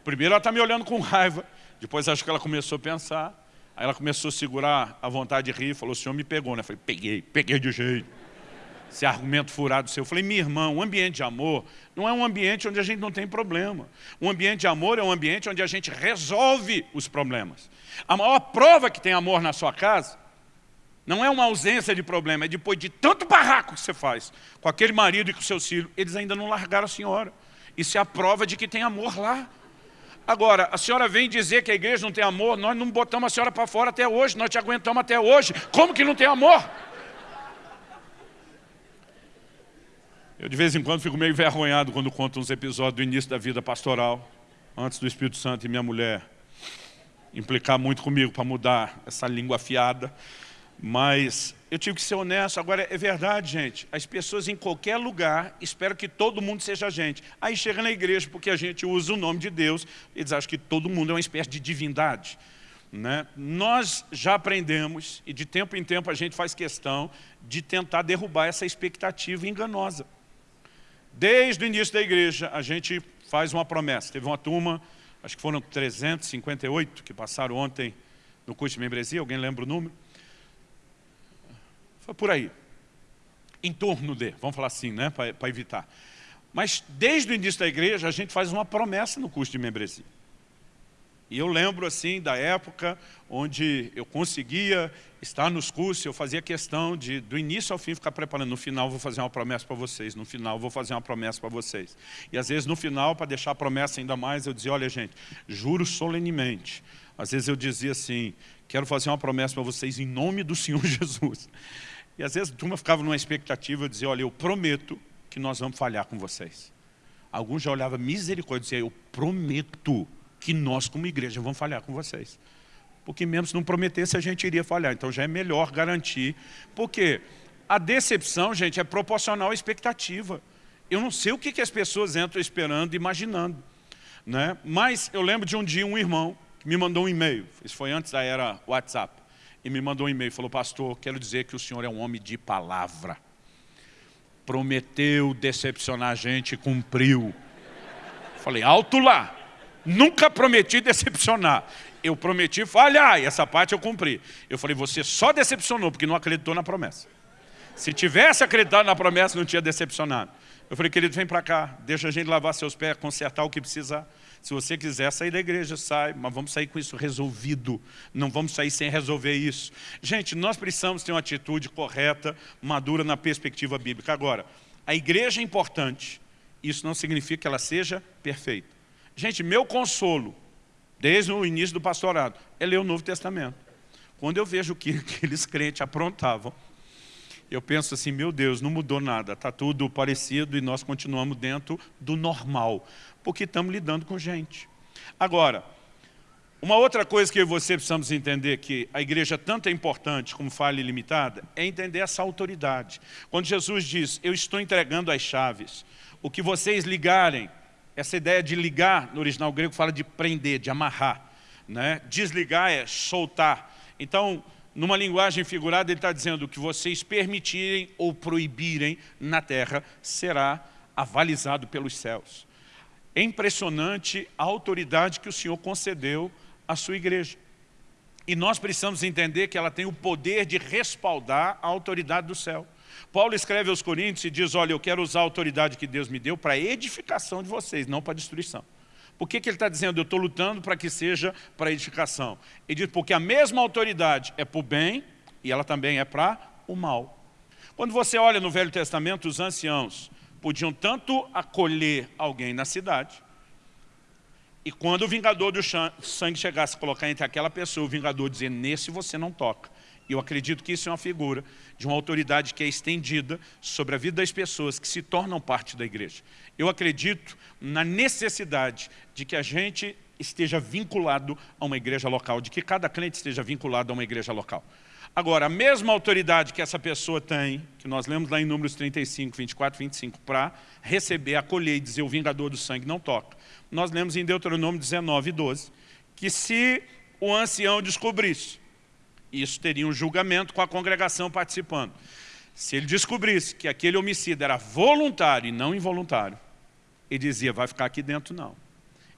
Primeiro ela está me olhando com raiva, depois acho que ela começou a pensar, Aí ela começou a segurar a vontade de rir, falou, o senhor me pegou, né? Eu falei, peguei, peguei de jeito. Esse argumento furado seu. Eu falei, minha irmã, um ambiente de amor não é um ambiente onde a gente não tem problema. Um ambiente de amor é um ambiente onde a gente resolve os problemas. A maior prova que tem amor na sua casa não é uma ausência de problema, é depois de tanto barraco que você faz com aquele marido e com seus filhos, eles ainda não largaram a senhora. Isso é a prova de que tem amor lá. Agora, a senhora vem dizer que a igreja não tem amor, nós não botamos a senhora para fora até hoje, nós te aguentamos até hoje. Como que não tem amor? Eu de vez em quando fico meio envergonhado quando conto uns episódios do início da vida pastoral, antes do Espírito Santo e minha mulher implicar muito comigo para mudar essa língua afiada. Mas eu tive que ser honesto. Agora, é verdade, gente. As pessoas em qualquer lugar esperam que todo mundo seja gente. Aí chega na igreja, porque a gente usa o nome de Deus, eles acham que todo mundo é uma espécie de divindade. Né? Nós já aprendemos, e de tempo em tempo a gente faz questão de tentar derrubar essa expectativa enganosa. Desde o início da igreja, a gente faz uma promessa. Teve uma turma, acho que foram 358 que passaram ontem no curso de membresia, alguém lembra o número? Foi por aí. Em torno de, vamos falar assim, né, para evitar. Mas desde o início da igreja, a gente faz uma promessa no curso de membresia. E eu lembro assim da época onde eu conseguia estar nos cursos, eu fazia questão de do início ao fim ficar preparando. No final vou fazer uma promessa para vocês, no final vou fazer uma promessa para vocês. E às vezes no final, para deixar a promessa ainda mais, eu dizia, olha gente, juro solenemente. Às vezes eu dizia assim, quero fazer uma promessa para vocês em nome do Senhor Jesus. E às vezes a turma ficava numa expectativa de dizer, olha, eu prometo que nós vamos falhar com vocês. Alguns já olhavam misericórdia e diziam, eu prometo que nós como igreja vamos falhar com vocês. Porque menos não prometesse a gente iria falhar. Então já é melhor garantir. Porque a decepção, gente, é proporcional à expectativa. Eu não sei o que, que as pessoas entram esperando, imaginando. Né? Mas eu lembro de um dia um irmão que me mandou um e-mail. Isso foi antes da era WhatsApp e me mandou um e-mail, falou, pastor, quero dizer que o senhor é um homem de palavra. Prometeu decepcionar a gente cumpriu. Falei, alto lá, nunca prometi decepcionar. Eu prometi falhar e essa parte eu cumpri. Eu falei, você só decepcionou porque não acreditou na promessa. Se tivesse acreditado na promessa, não tinha decepcionado. Eu falei, querido, vem para cá, deixa a gente lavar seus pés, consertar o que precisar. Se você quiser sair da igreja, sai, mas vamos sair com isso resolvido. Não vamos sair sem resolver isso. Gente, nós precisamos ter uma atitude correta, madura na perspectiva bíblica. Agora, a igreja é importante, isso não significa que ela seja perfeita. Gente, meu consolo, desde o início do pastorado, é ler o Novo Testamento. Quando eu vejo o que aqueles crentes aprontavam, eu penso assim, meu Deus, não mudou nada, está tudo parecido e nós continuamos dentro do normal, porque estamos lidando com gente. Agora, uma outra coisa que você precisamos entender que a igreja tanto é importante como falha ilimitada, é entender essa autoridade. Quando Jesus diz, eu estou entregando as chaves, o que vocês ligarem, essa ideia de ligar, no original grego fala de prender, de amarrar. Né? Desligar é soltar. Então, numa linguagem figurada, ele está dizendo que vocês permitirem ou proibirem na terra será avalizado pelos céus. É impressionante a autoridade que o Senhor concedeu à sua igreja. E nós precisamos entender que ela tem o poder de respaldar a autoridade do céu. Paulo escreve aos Coríntios e diz, olha, eu quero usar a autoridade que Deus me deu para edificação de vocês, não para destruição. Por que, que ele está dizendo, eu estou lutando para que seja para edificação? Ele diz, porque a mesma autoridade é para o bem e ela também é para o mal. Quando você olha no Velho Testamento, os anciãos podiam tanto acolher alguém na cidade, e quando o vingador do sangue chegasse a colocar entre aquela pessoa, o vingador dizia, nesse você não toca. Eu acredito que isso é uma figura de uma autoridade que é estendida sobre a vida das pessoas que se tornam parte da igreja. Eu acredito na necessidade de que a gente esteja vinculado a uma igreja local, de que cada crente esteja vinculado a uma igreja local. Agora, a mesma autoridade que essa pessoa tem, que nós lemos lá em Números 35, 24, 25, para receber, acolher e dizer o vingador do sangue não toca, nós lemos em Deuteronômio 19, 12, que se o ancião descobrisse, isso teria um julgamento com a congregação participando. Se ele descobrisse que aquele homicídio era voluntário e não involuntário, ele dizia, vai ficar aqui dentro não.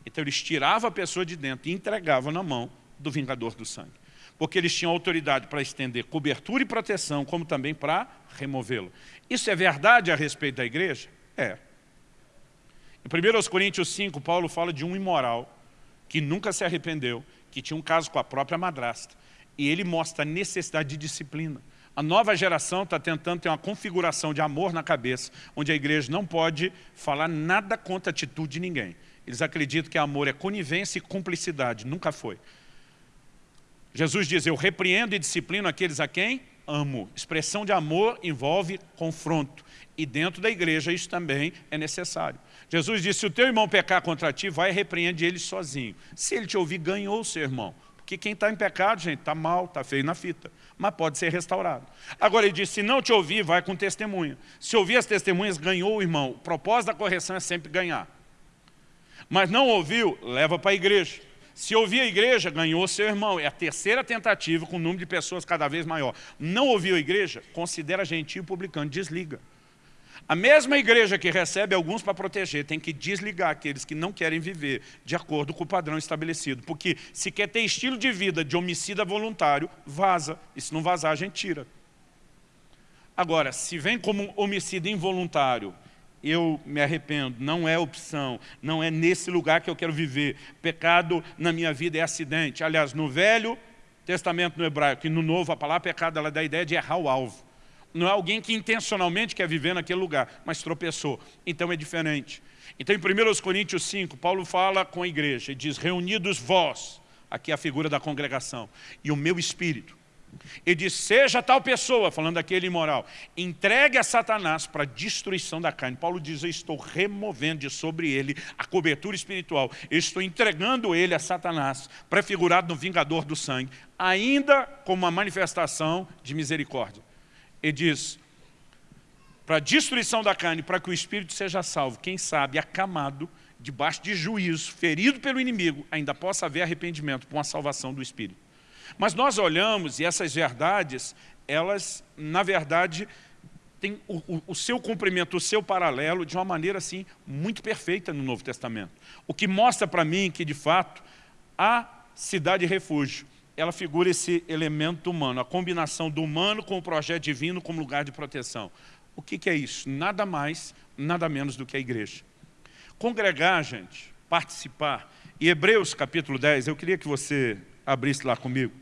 Então eles tiravam a pessoa de dentro e entregavam na mão do vingador do sangue. Porque eles tinham autoridade para estender cobertura e proteção, como também para removê-lo. Isso é verdade a respeito da igreja? É. Em 1 Coríntios 5, Paulo fala de um imoral que nunca se arrependeu, que tinha um caso com a própria madrasta. E ele mostra a necessidade de disciplina. A nova geração está tentando ter uma configuração de amor na cabeça, onde a igreja não pode falar nada contra a atitude de ninguém. Eles acreditam que amor é conivência e cumplicidade. Nunca foi. Jesus diz, eu repreendo e disciplino aqueles a quem amo. Expressão de amor envolve confronto. E dentro da igreja isso também é necessário. Jesus disse, se o teu irmão pecar contra ti, vai e repreende ele sozinho. Se ele te ouvir, ganhou o seu irmão. Porque quem está em pecado, gente, está mal, está feio na fita. Mas pode ser restaurado. Agora ele disse, se não te ouvir, vai com testemunha. Se ouvir as testemunhas, ganhou o irmão. O propósito da correção é sempre ganhar. Mas não ouviu, leva para a igreja. Se ouvir a igreja, ganhou seu irmão. É a terceira tentativa com o número de pessoas cada vez maior. Não ouviu a igreja, considera gentil publicano, desliga. A mesma igreja que recebe alguns para proteger tem que desligar aqueles que não querem viver de acordo com o padrão estabelecido. Porque se quer ter estilo de vida de homicida voluntário, vaza. E se não vazar, a gente tira. Agora, se vem como homicida involuntário, eu me arrependo, não é opção, não é nesse lugar que eu quero viver. Pecado na minha vida é acidente. Aliás, no Velho Testamento no hebraico e no Novo, a palavra pecado ela dá a ideia de errar o alvo. Não é alguém que intencionalmente quer viver naquele lugar, mas tropeçou. Então é diferente. Então em 1 Coríntios 5, Paulo fala com a igreja e diz, reunidos vós, aqui é a figura da congregação, e o meu espírito. Ele diz, seja tal pessoa, falando daquele imoral, entregue a Satanás para a destruição da carne. Paulo diz, eu estou removendo de sobre ele a cobertura espiritual. Eu estou entregando ele a Satanás, prefigurado no vingador do sangue, ainda como uma manifestação de misericórdia. Ele diz, para a destruição da carne, para que o espírito seja salvo, quem sabe acamado, debaixo de juízo, ferido pelo inimigo, ainda possa haver arrependimento por uma salvação do espírito. Mas nós olhamos e essas verdades, elas, na verdade, têm o, o, o, seu cumprimento, o seu paralelo, de uma maneira assim, muito perfeita no Novo Testamento. O que mostra para mim que, de fato, a cidade refúgio ela figura esse elemento humano, a combinação do humano com o projeto divino como lugar de proteção. O que, que é isso? Nada mais, nada menos do que a igreja. Congregar, gente, participar. E Hebreus capítulo 10, eu queria que você abrisse lá comigo.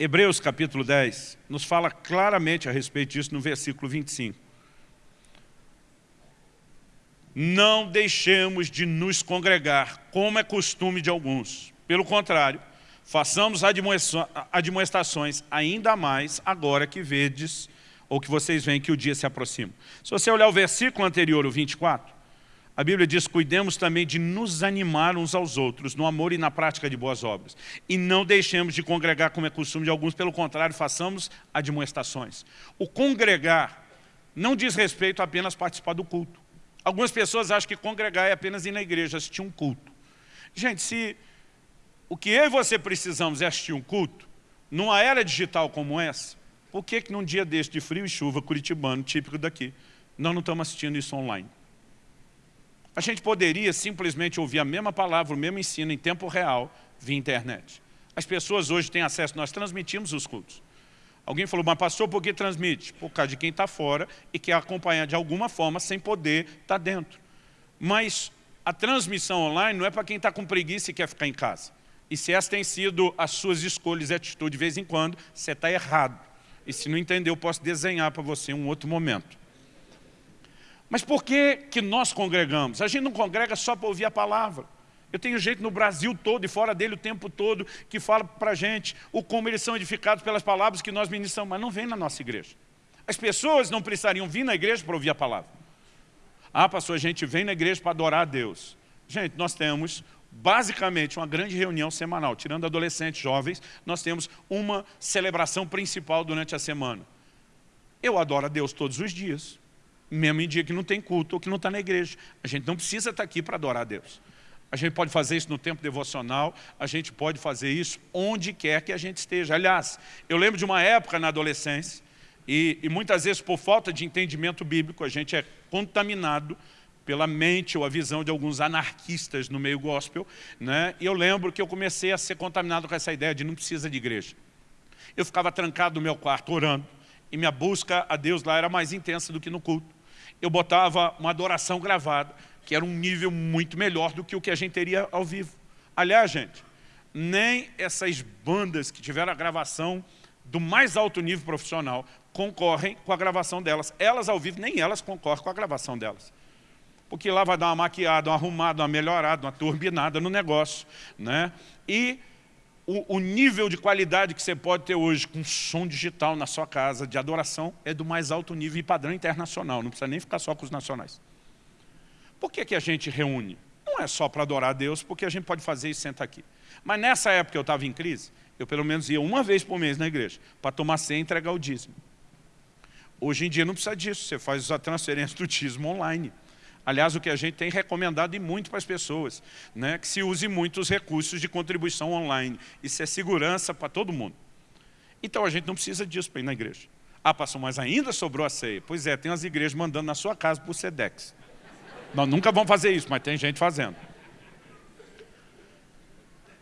Hebreus capítulo 10 nos fala claramente a respeito disso no versículo 25. Não deixemos de nos congregar, como é costume de alguns. Pelo contrário, façamos admoestações ainda mais agora que vedes, ou que vocês veem que o dia se aproxima. Se você olhar o versículo anterior, o 24, a Bíblia diz, cuidemos também de nos animar uns aos outros, no amor e na prática de boas obras. E não deixemos de congregar como é costume de alguns, pelo contrário, façamos admoestações. O congregar não diz respeito a apenas participar do culto. Algumas pessoas acham que congregar é apenas ir na igreja, assistir um culto. Gente, se o que eu e você precisamos é assistir um culto, numa era digital como essa, por que, que num dia deste de frio e chuva, curitibano, típico daqui, nós não estamos assistindo isso online? A gente poderia simplesmente ouvir a mesma palavra, o mesmo ensino em tempo real, via internet. As pessoas hoje têm acesso, nós transmitimos os cultos. Alguém falou, mas pastor, por que transmite? Por causa de quem está fora e quer acompanhar de alguma forma sem poder estar tá dentro. Mas a transmissão online não é para quem está com preguiça e quer ficar em casa. E se essas têm sido as suas escolhas e atitudes de vez em quando, você está errado. E se não entender, eu posso desenhar para você um outro momento. Mas por que, que nós congregamos? A gente não congrega só para ouvir a palavra. Eu tenho gente no Brasil todo e fora dele o tempo todo que fala para a gente o como eles são edificados pelas palavras que nós ministramos, mas não vem na nossa igreja. As pessoas não precisariam vir na igreja para ouvir a palavra. Ah, pastor, a gente vem na igreja para adorar a Deus. Gente, nós temos basicamente uma grande reunião semanal, tirando adolescentes, jovens, nós temos uma celebração principal durante a semana. Eu adoro a Deus todos os dias, mesmo em dia que não tem culto ou que não está na igreja. A gente não precisa estar aqui para adorar a Deus. A gente pode fazer isso no tempo devocional, a gente pode fazer isso onde quer que a gente esteja. Aliás, eu lembro de uma época na adolescência, e, e muitas vezes por falta de entendimento bíblico, a gente é contaminado pela mente ou a visão de alguns anarquistas no meio gospel, né? e eu lembro que eu comecei a ser contaminado com essa ideia de não precisa de igreja. Eu ficava trancado no meu quarto orando, e minha busca a Deus lá era mais intensa do que no culto. Eu botava uma adoração gravada, que era um nível muito melhor do que o que a gente teria ao vivo. Aliás, gente, nem essas bandas que tiveram a gravação do mais alto nível profissional concorrem com a gravação delas. Elas ao vivo, nem elas concorrem com a gravação delas. Porque lá vai dar uma maquiada, uma arrumada, uma melhorada, uma turbinada no negócio. Né? E o, o, nível de qualidade que você pode ter hoje com som digital na sua casa, de adoração, é do mais alto nível e padrão internacional. Não precisa nem ficar só com os nacionais. Por que, que a gente reúne? Não é só para adorar a Deus, porque a gente pode fazer isso senta aqui. Mas nessa época eu estava em crise, eu pelo menos ia uma vez por mês na igreja, para tomar ceia e entregar o dízimo. Hoje em dia não precisa disso, você faz a transferência do dízimo online. Aliás, o que a gente tem recomendado e muito para as pessoas, né, que se use muito os recursos de contribuição online. Isso é segurança para todo mundo. Então a gente não precisa disso para ir na igreja. Ah, pastor, mas ainda sobrou a ceia. Pois é, tem as igrejas mandando na sua casa por SEDEX. Nós nunca vamos fazer isso, mas tem gente fazendo.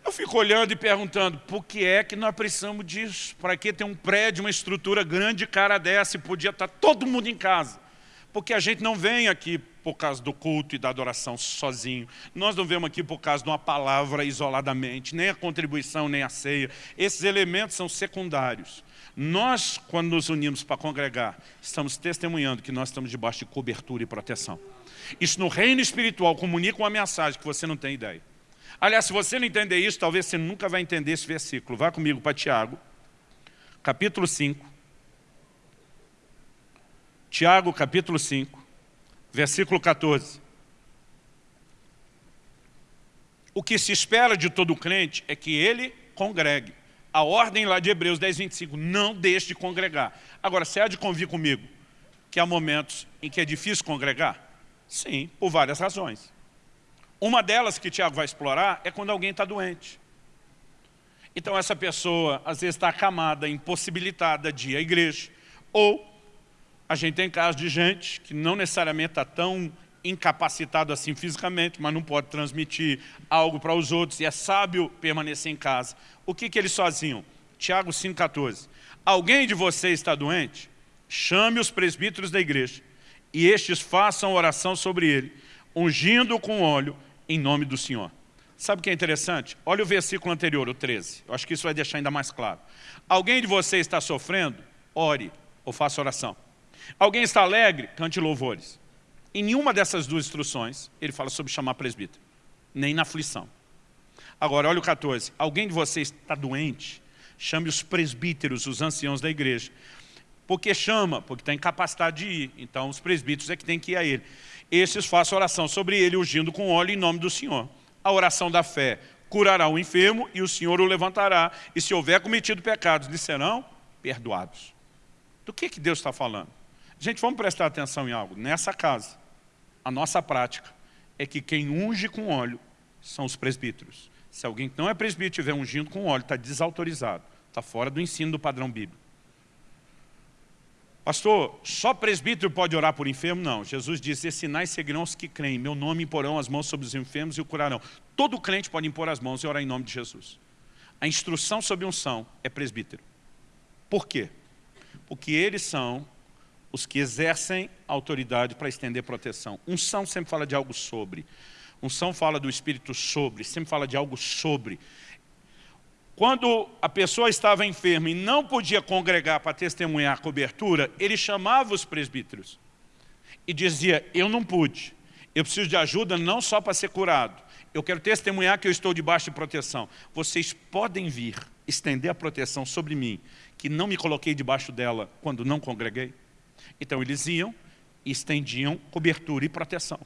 Eu fico olhando e perguntando, por que é que nós precisamos disso? Para que ter um prédio, uma estrutura grande, cara dessa, e podia estar todo mundo em casa? Porque a gente não vem aqui por causa do culto e da adoração sozinho. Nós não vemos aqui por causa de uma palavra isoladamente, nem a contribuição, nem a ceia. Esses elementos são secundários. Nós, quando nos unimos para congregar, estamos testemunhando que nós estamos debaixo de cobertura e proteção. Isso no reino espiritual comunica uma mensagem que você não tem ideia. Aliás, se você não entender isso, talvez você nunca vai entender esse versículo. Vá comigo para Tiago, capítulo 5. Tiago, capítulo 5, versículo 14. O que se espera de todo crente é que ele congregue. A ordem lá de Hebreus 10, 25, não deixe de congregar. Agora, você há de convir comigo que há momentos em que é difícil congregar? Sim, por várias razões. Uma delas que Tiago vai explorar é quando alguém está doente. Então essa pessoa às vezes está acamada, impossibilitada de ir à igreja. Ou a gente tem casos de gente que não necessariamente está tão incapacitado assim fisicamente, mas não pode transmitir algo para os outros e é sábio permanecer em casa. O que, que eles faziam? Tiago 5,14. Alguém de vocês está doente? Chame os presbíteros da igreja e estes façam oração sobre ele, ungindo com óleo em nome do Senhor. Sabe o que é interessante? Olha o versículo anterior, o 13. Eu acho que isso vai deixar ainda mais claro. Alguém de vocês está sofrendo? Ore ou faça oração. Alguém está alegre? Cante louvores. Em nenhuma dessas duas instruções, ele fala sobre chamar presbítero. Nem na aflição. Agora, olha o 14. Alguém de vocês está doente? Chame os presbíteros, os anciãos da igreja, por que chama? Porque está incapacitado de ir. Então os presbíteros é que tem que ir a ele. Esses façam oração sobre ele, ungindo com óleo em nome do Senhor. A oração da fé curará o enfermo e o Senhor o levantará. E se houver cometido pecados, lhe serão perdoados. Do que, que Deus está falando? Gente, vamos prestar atenção em algo. Nessa casa, a nossa prática é que quem unge com óleo são os presbíteros. Se alguém que não é presbítero estiver ungindo com óleo, está desautorizado. Está fora do ensino do padrão bíblico. Pastor, só presbítero pode orar por enfermo? Não. Jesus disse, esses sinais seguirão os que creem. Meu nome imporão as mãos sobre os enfermos e o curarão. Todo crente pode impor as mãos e orar em nome de Jesus. a instrução sobre unção é presbítero. Por quê? Porque eles são os que exercem autoridade para estender proteção. Unção sempre fala de algo sobre. Unção fala do Espírito sobre, sempre fala de algo sobre. Quando a pessoa estava enferma e não podia congregar para testemunhar a cobertura, ele chamava os presbíteros e dizia, eu não pude, eu preciso de ajuda não só para ser curado, eu quero testemunhar que eu estou debaixo de proteção. Vocês podem vir estender a proteção sobre mim, que não me coloquei debaixo dela quando não congreguei? Então eles iam e estendiam cobertura e proteção.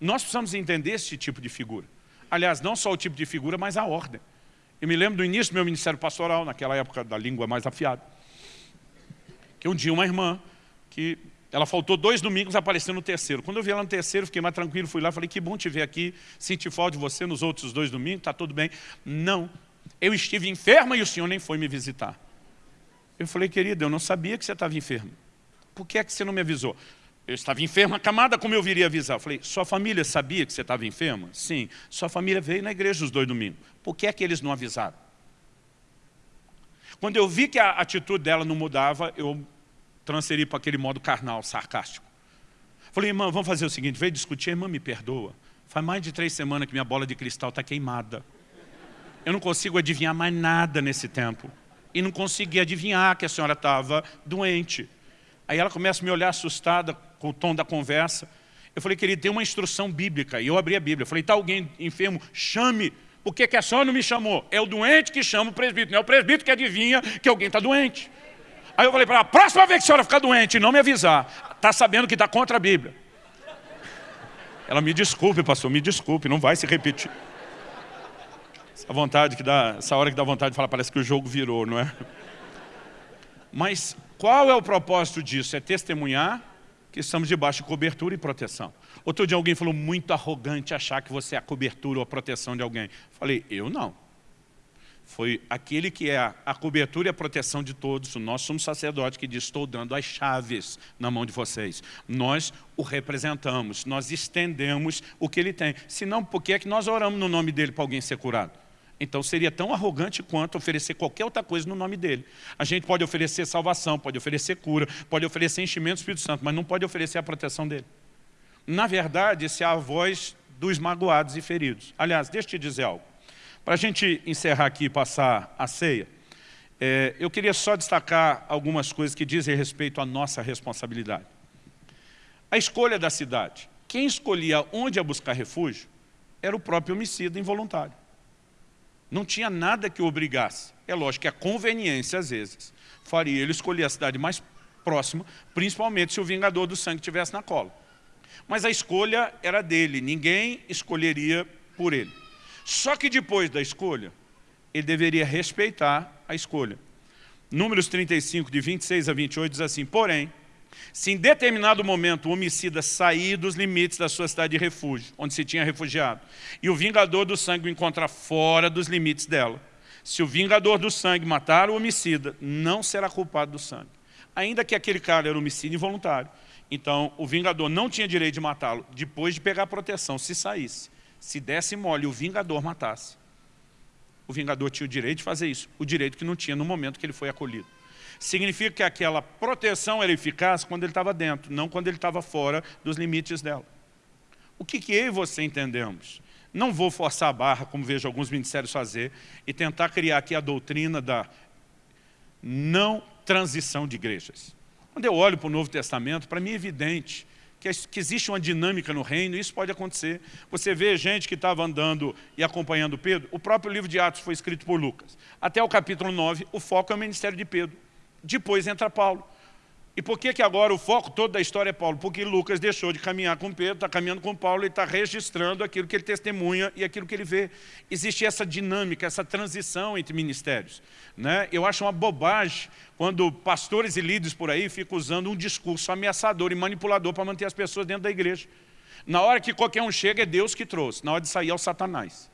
Nós precisamos entender esse tipo de figura. Aliás, não só o tipo de figura, mas a ordem. Eu me lembro do início do meu ministério pastoral, naquela época da língua mais afiada, que um dia uma irmã, que ela faltou dois domingos, apareceu no terceiro. Quando eu vi ela no terceiro, fiquei mais tranquilo, fui lá, falei, que bom te ver aqui, senti falta de você nos outros dois domingos, está tudo bem. Não, eu estive enferma e o senhor nem foi me visitar. Eu falei, querida, eu não sabia que você estava enferma. Por que é que você não me avisou? Eu estava enferma, camada, como eu viria avisar? Eu falei, sua família sabia que você estava enferma? Sim. Sua família veio na igreja os dois domingos. Por que é que eles não avisaram? Quando eu vi que a atitude dela não mudava, eu transferi para aquele modo carnal, sarcástico. Falei, irmã, vamos fazer o seguinte, veio discutir, irmã, me perdoa. Faz mais de três semanas que minha bola de cristal está queimada. Eu não consigo adivinhar mais nada nesse tempo. E não consegui adivinhar que a senhora estava doente. Aí ela começa a me olhar assustada com o tom da conversa. Eu falei, querido, tem uma instrução bíblica. E eu abri a Bíblia. Eu falei, está alguém enfermo? Chame. Por que, que a senhora não me chamou? É o doente que chama o presbítero. Não é o presbítero que adivinha que alguém está doente. Aí eu falei para ela, próxima vez que a senhora ficar doente e não me avisar, está sabendo que está contra a Bíblia. Ela, me desculpe, pastor, me desculpe, não vai se repetir. Essa vontade que dá, essa hora que dá vontade de falar, parece que o jogo virou, não é? Mas qual é o propósito disso? É testemunhar que estamos debaixo de cobertura e proteção. Outro dia alguém falou muito arrogante achar que você é a cobertura ou a proteção de alguém. Falei, eu não. Foi aquele que é a, cobertura e a proteção de todos. Nós somos sacerdote que diz, estou dando as chaves na mão de vocês. Nós o representamos, nós estendemos o que ele tem. Senão, por que é que nós oramos no nome dele para alguém ser curado? Então seria tão arrogante quanto oferecer qualquer outra coisa no nome dele. A gente pode oferecer salvação, pode oferecer cura, pode oferecer enchimento do Espírito Santo, mas não pode oferecer a proteção dele. Na verdade, esse é a voz dos magoados e feridos. Aliás, deixa eu te dizer algo. Para a gente encerrar aqui e passar a ceia, é, eu queria só destacar algumas coisas que dizem respeito à nossa responsabilidade. A escolha da cidade. Quem escolhia onde ia buscar refúgio era o próprio homicida involuntário. Não tinha nada que o obrigasse. É lógico que a conveniência, às vezes, faria ele escolher a cidade mais próxima, principalmente se o vingador do sangue estivesse na cola. Mas a escolha era dele, ninguém escolheria por ele. Só que depois da escolha, ele deveria respeitar a escolha. Números 35, de 26 a 28, diz assim, porém, se em determinado momento o homicida sair dos limites da sua cidade de refúgio, onde se tinha refugiado, e o vingador do sangue o encontrar fora dos limites dela, se o vingador do sangue matar o homicida, não será culpado do sangue. Ainda que aquele cara era homicídio involuntário. Então, o vingador não tinha direito de matá-lo depois de pegar a proteção, se saísse. Se desse mole e o vingador matasse. O vingador tinha o direito de fazer isso, o direito que não tinha no momento que ele foi acolhido significa que aquela proteção era eficaz quando ele estava dentro, não quando ele estava fora dos limites dela. O que, que eu e você entendemos? Não vou forçar a barra, como vejo alguns ministérios fazer, e tentar criar aqui a doutrina da não transição de igrejas. Quando eu olho para o Novo Testamento, para mim é evidente que, existe uma dinâmica no reino, isso pode acontecer. Você vê gente que estava andando e acompanhando Pedro, o próprio livro de Atos foi escrito por Lucas. Até o capítulo 9, o foco é o ministério de Pedro. Depois entra Paulo. E por que, que agora o foco todo da história é Paulo? Porque Lucas deixou de caminhar com Pedro, está caminhando com Paulo e está registrando aquilo que ele testemunha e aquilo que ele vê. Existe essa dinâmica, essa transição entre ministérios. Né? Eu acho uma bobagem quando pastores e líderes por aí ficam usando um discurso ameaçador e manipulador para manter as pessoas dentro da igreja. Na hora que qualquer um chega, é Deus que trouxe. Na hora de sair, é o Satanás.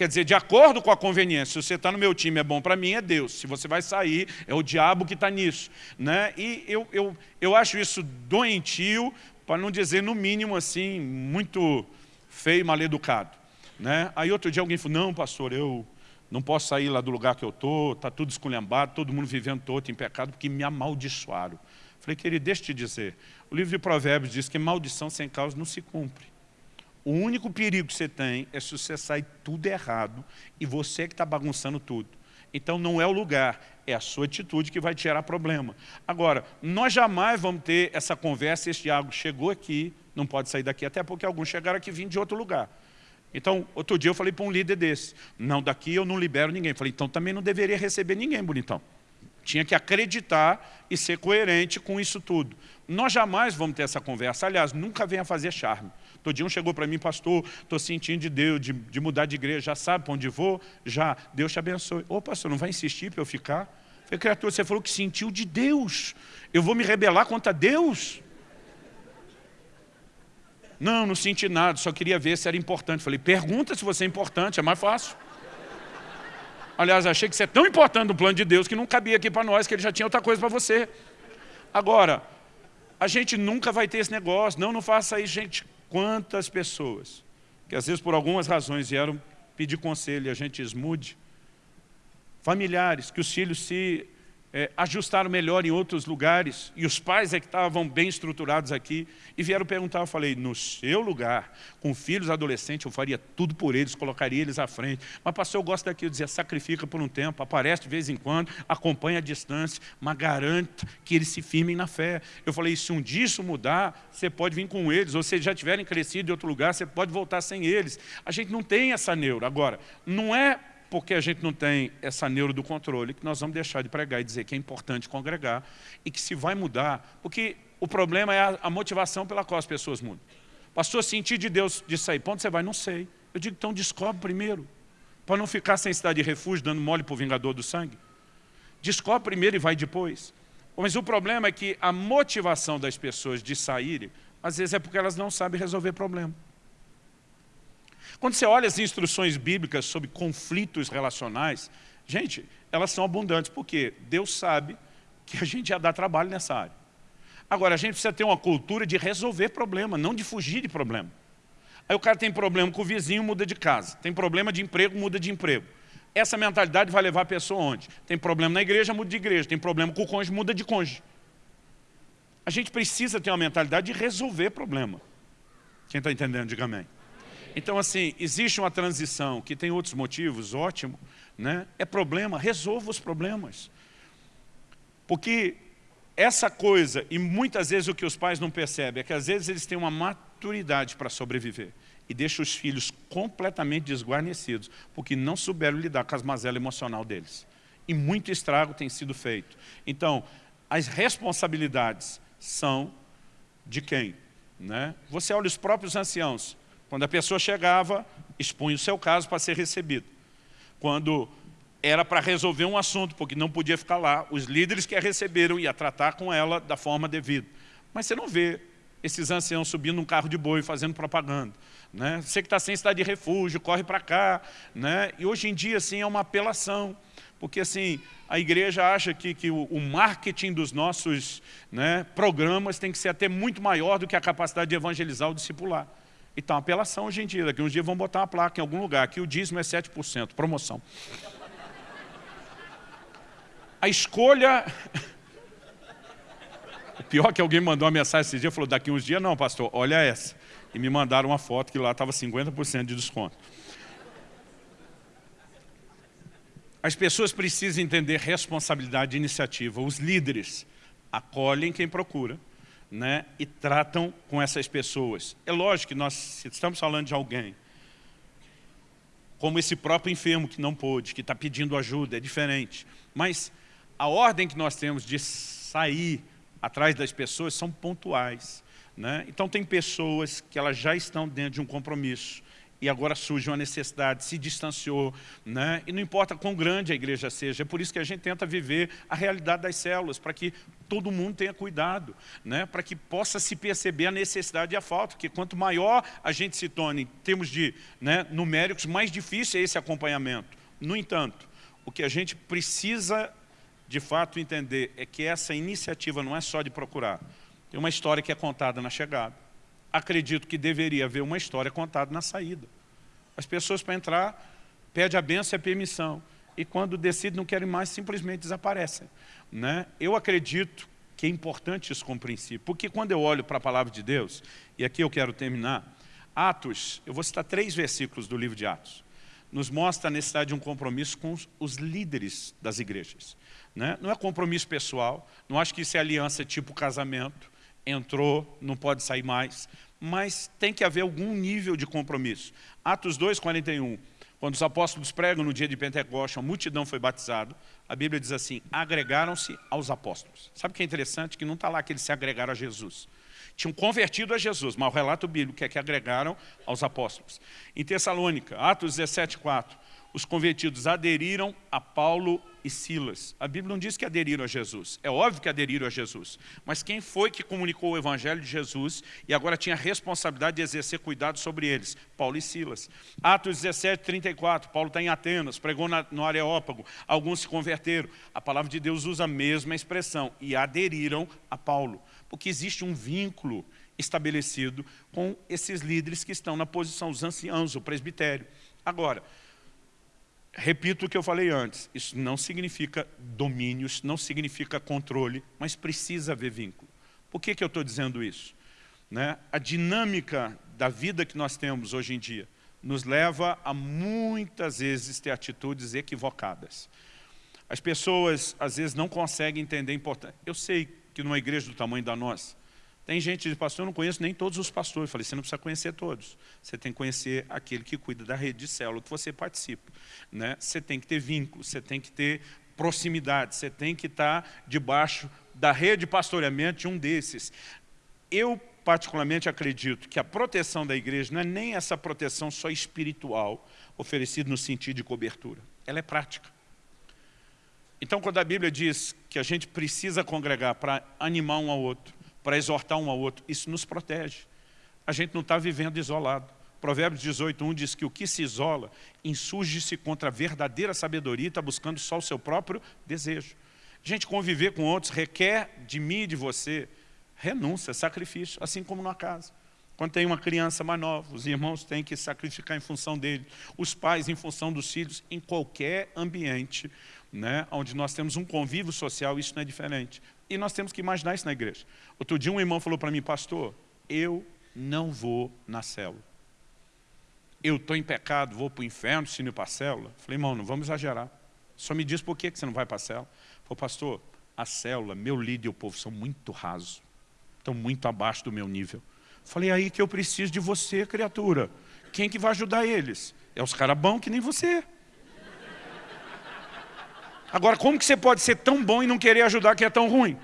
Quer dizer, de acordo com a conveniência, se você está no meu time é bom para mim, é Deus. Se você vai sair, é o diabo que está nisso. Né? E eu, eu, eu acho isso doentio, para não dizer, no mínimo, assim, muito feio mal educado. Né? Aí outro dia alguém falou, não, pastor, eu não posso sair lá do lugar que eu estou, está tudo esculhambado, todo mundo vivendo todo em pecado, porque me amaldiçoaram. Falei, querido, deixa eu te dizer, o livro de Provérbios diz que maldição sem causa não se cumpre. O único perigo que você tem é se você sai tudo errado e você que está bagunçando tudo. Então não é o lugar, é a sua atitude que vai te gerar problema. Agora, nós jamais vamos ter essa conversa, esse diálogo chegou aqui, não pode sair daqui, até porque alguns chegaram aqui vindo de outro lugar. Então, outro dia eu falei para um líder desse, não, daqui eu não libero ninguém. Falei, então também não deveria receber ninguém, bonitão. Tinha que acreditar e ser coerente com isso tudo. Nós jamais vamos ter essa conversa. Aliás, nunca venha fazer charme. Todo dia um chegou para mim, pastor, estou sentindo de Deus, de, de, mudar de igreja, já sabe para onde vou? Já, Deus te abençoe. Ô pastor, não vai insistir para eu ficar? Falei, criatura, você falou que sentiu de Deus. Eu vou me rebelar contra Deus? Não, não senti nada, só queria ver se era importante. Falei, pergunta se você é importante, é mais fácil. Aliás, achei que você é tão importante no plano de Deus que não cabia aqui para nós, que ele já tinha outra coisa para você. Agora, a gente nunca vai ter esse negócio. Não, não faça isso, gente. Quantas pessoas que às vezes por algumas razões vieram pedir conselho e a gente esmude. Familiares que os filhos se é, ajustaram melhor em outros lugares, e os pais é que estavam bem estruturados aqui, e vieram perguntar, eu falei, no seu lugar, com filhos adolescentes, eu faria tudo por eles, colocaria eles à frente. Mas pastor, eu gosto daquilo, dizia, sacrifica por um tempo, aparece de vez em quando, acompanha a distância, mas garanta que eles se firmem na fé. Eu falei, se um dia isso mudar, você pode vir com eles, ou se já tiverem crescido em outro lugar, você pode voltar sem eles. A gente não tem essa neura. Agora, não é porque a gente não tem essa neuro do controle, que nós vamos deixar de pregar e dizer que é importante congregar e que se vai mudar, porque o problema é a, a motivação pela qual as pessoas mudam. Pastor, sentir de Deus de sair, ponto você vai? Não sei. Eu digo, então descobre primeiro, para não ficar sem cidade de refúgio, dando mole para o vingador do sangue. Descobre primeiro e vai depois. Mas o problema é que a motivação das pessoas de saírem, às vezes é porque elas não sabem resolver problema. Quando você olha as instruções bíblicas sobre conflitos relacionais, gente, elas são abundantes, porque Deus sabe que a gente ia dar trabalho nessa área. Agora, a gente precisa ter uma cultura de resolver problema, não de fugir de problema. Aí o cara tem problema com o vizinho, muda de casa. Tem problema de emprego, muda de emprego. Essa mentalidade vai levar a pessoa onde? Tem problema na igreja, muda de igreja. Tem problema com o cônjuge, muda de cônjuge. A gente precisa ter uma mentalidade de resolver problema. Quem está entendendo, diga amém. Então, assim, existe uma transição que tem outros motivos, ótimo, né? é problema, resolva os problemas. Porque essa coisa, e muitas vezes o que os pais não percebem, é que às vezes eles têm uma maturidade para sobreviver e deixam os filhos completamente desguarnecidos, porque não souberam lidar com as mazelas emocional deles. E muito estrago tem sido feito. Então, as responsabilidades são de quem? Né? Você olha os próprios anciãos, quando a pessoa chegava, expunha o seu caso para ser recebido. Quando era para resolver um assunto, porque não podia ficar lá, os líderes que a receberam iam tratar com ela da forma devida. Mas você não vê esses anciãos subindo num carro de boi fazendo propaganda. Né? Você que está sem cidade de refúgio, corre para cá. Né? E hoje em dia, assim, é uma apelação. Porque assim, a igreja acha que, que o, o marketing dos nossos né, programas tem que ser até muito maior do que a capacidade de evangelizar o discipular. Então, apelação hoje em dia, daqui uns dias vão botar uma placa em algum lugar, aqui o dízimo é 7%, promoção. A escolha... O pior que alguém mandou uma mensagem esse dia, falou, daqui uns dias não, pastor, olha essa. E me mandaram uma foto que lá estava 50% de desconto. As pessoas precisam entender responsabilidade e iniciativa. Os líderes acolhem quem procura, né, e tratam com essas pessoas. É lógico que nós estamos falando de alguém, como esse próprio enfermo que não pôde, que está pedindo ajuda, é diferente. Mas a ordem que nós temos de sair atrás das pessoas são pontuais. Né? Então tem pessoas que elas já estão dentro de um compromisso, e agora surge uma necessidade, se distanciou, né? e não importa quão grande a igreja seja, é por isso que a gente tenta viver a realidade das células, para que todo mundo tenha cuidado, né? para que possa se perceber a necessidade e a falta, porque quanto maior a gente se torne em termos de né, numéricos, mais difícil é esse acompanhamento. No entanto, o que a gente precisa de fato entender é que essa iniciativa não é só de procurar, tem uma história que é contada na chegada, acredito que deveria haver uma história contada na saída. As pessoas para entrar pede a benção e a permissão. E quando decidem não querem mais, simplesmente desaparecem. Né? Eu acredito que é importante isso como princípio, porque quando eu olho para a palavra de Deus, e aqui eu quero terminar, Atos, eu vou citar três versículos do livro de Atos, nos mostra a necessidade de um compromisso com os líderes das igrejas. Né? Não é compromisso pessoal, não acho que isso é aliança tipo casamento, entrou, não pode sair mais, mas tem que haver algum nível de compromisso. Atos 2, 41, quando os apóstolos pregam no dia de Pentecostes, a multidão foi batizada, a Bíblia diz assim, agregaram-se aos apóstolos. Sabe o que é interessante? Que não está lá que eles se agregaram a Jesus. Tinham convertido a Jesus, mas o relato bíblico é que agregaram aos apóstolos. Em Tessalônica, Atos 17, 4, os convertidos aderiram a Paulo e Silas. A Bíblia não diz que aderiram a Jesus. É óbvio que aderiram a Jesus. Mas quem foi que comunicou o Evangelho de Jesus e agora tinha a responsabilidade de exercer cuidado sobre eles? Paulo e Silas. Atos 17, 34. Paulo está em Atenas, pregou na, no Areópago. Alguns se converteram. A palavra de Deus usa a mesma expressão. E aderiram a Paulo. Porque existe um vínculo estabelecido com esses líderes que estão na posição, os anciãos, o presbitério. Agora, repito o que eu falei antes, isso não significa domínio, isso não significa controle, mas precisa haver vínculo. Por que, que eu estou dizendo isso? Né? A dinâmica da vida que nós temos hoje em dia nos leva a muitas vezes ter atitudes equivocadas. As pessoas às vezes não conseguem entender a importância. Eu sei que numa igreja do tamanho da nossa, tem gente que diz, pastor, eu não conheço nem todos os pastores. Eu falei, você não precisa conhecer todos. Você tem que conhecer aquele que cuida da rede de célula que você participa. Né? Você tem que ter vínculo, você tem que ter proximidade, você tem que estar debaixo da rede de pastoreamento de um desses. Eu, particularmente, acredito que a proteção da igreja não é nem essa proteção só espiritual, oferecida no sentido de cobertura. Ela é prática. Então, quando a Bíblia diz que a gente precisa congregar para animar um ao outro, para exortar um ao outro. Isso nos protege. A gente não está vivendo isolado. Provérbios 18, diz que o que se isola insurge-se contra a verdadeira sabedoria e está buscando só o seu próprio desejo. A gente conviver com outros requer de mim e de você renúncia, sacrifício, assim como na casa. Quando tem uma criança mais nova, os irmãos têm que sacrificar em função dele, os pais em função dos filhos, em qualquer ambiente né, onde nós temos um convívio social, isso não é diferente. E nós temos que imaginar isso na igreja. Outro dia um irmão falou para mim, pastor, eu não vou na célula. Eu estou em pecado, vou para o inferno se não ir para a célula. Falei, irmão, não vamos exagerar. Só me diz por que você não vai para a célula. Falei, pastor, a célula, meu líder e o povo são muito rasos. Estão muito abaixo do meu nível. Falei, aí que eu preciso de você, criatura. Quem que vai ajudar eles? É os caras bons que nem você. Agora, como que você pode ser tão bom e não querer ajudar quem é tão ruim?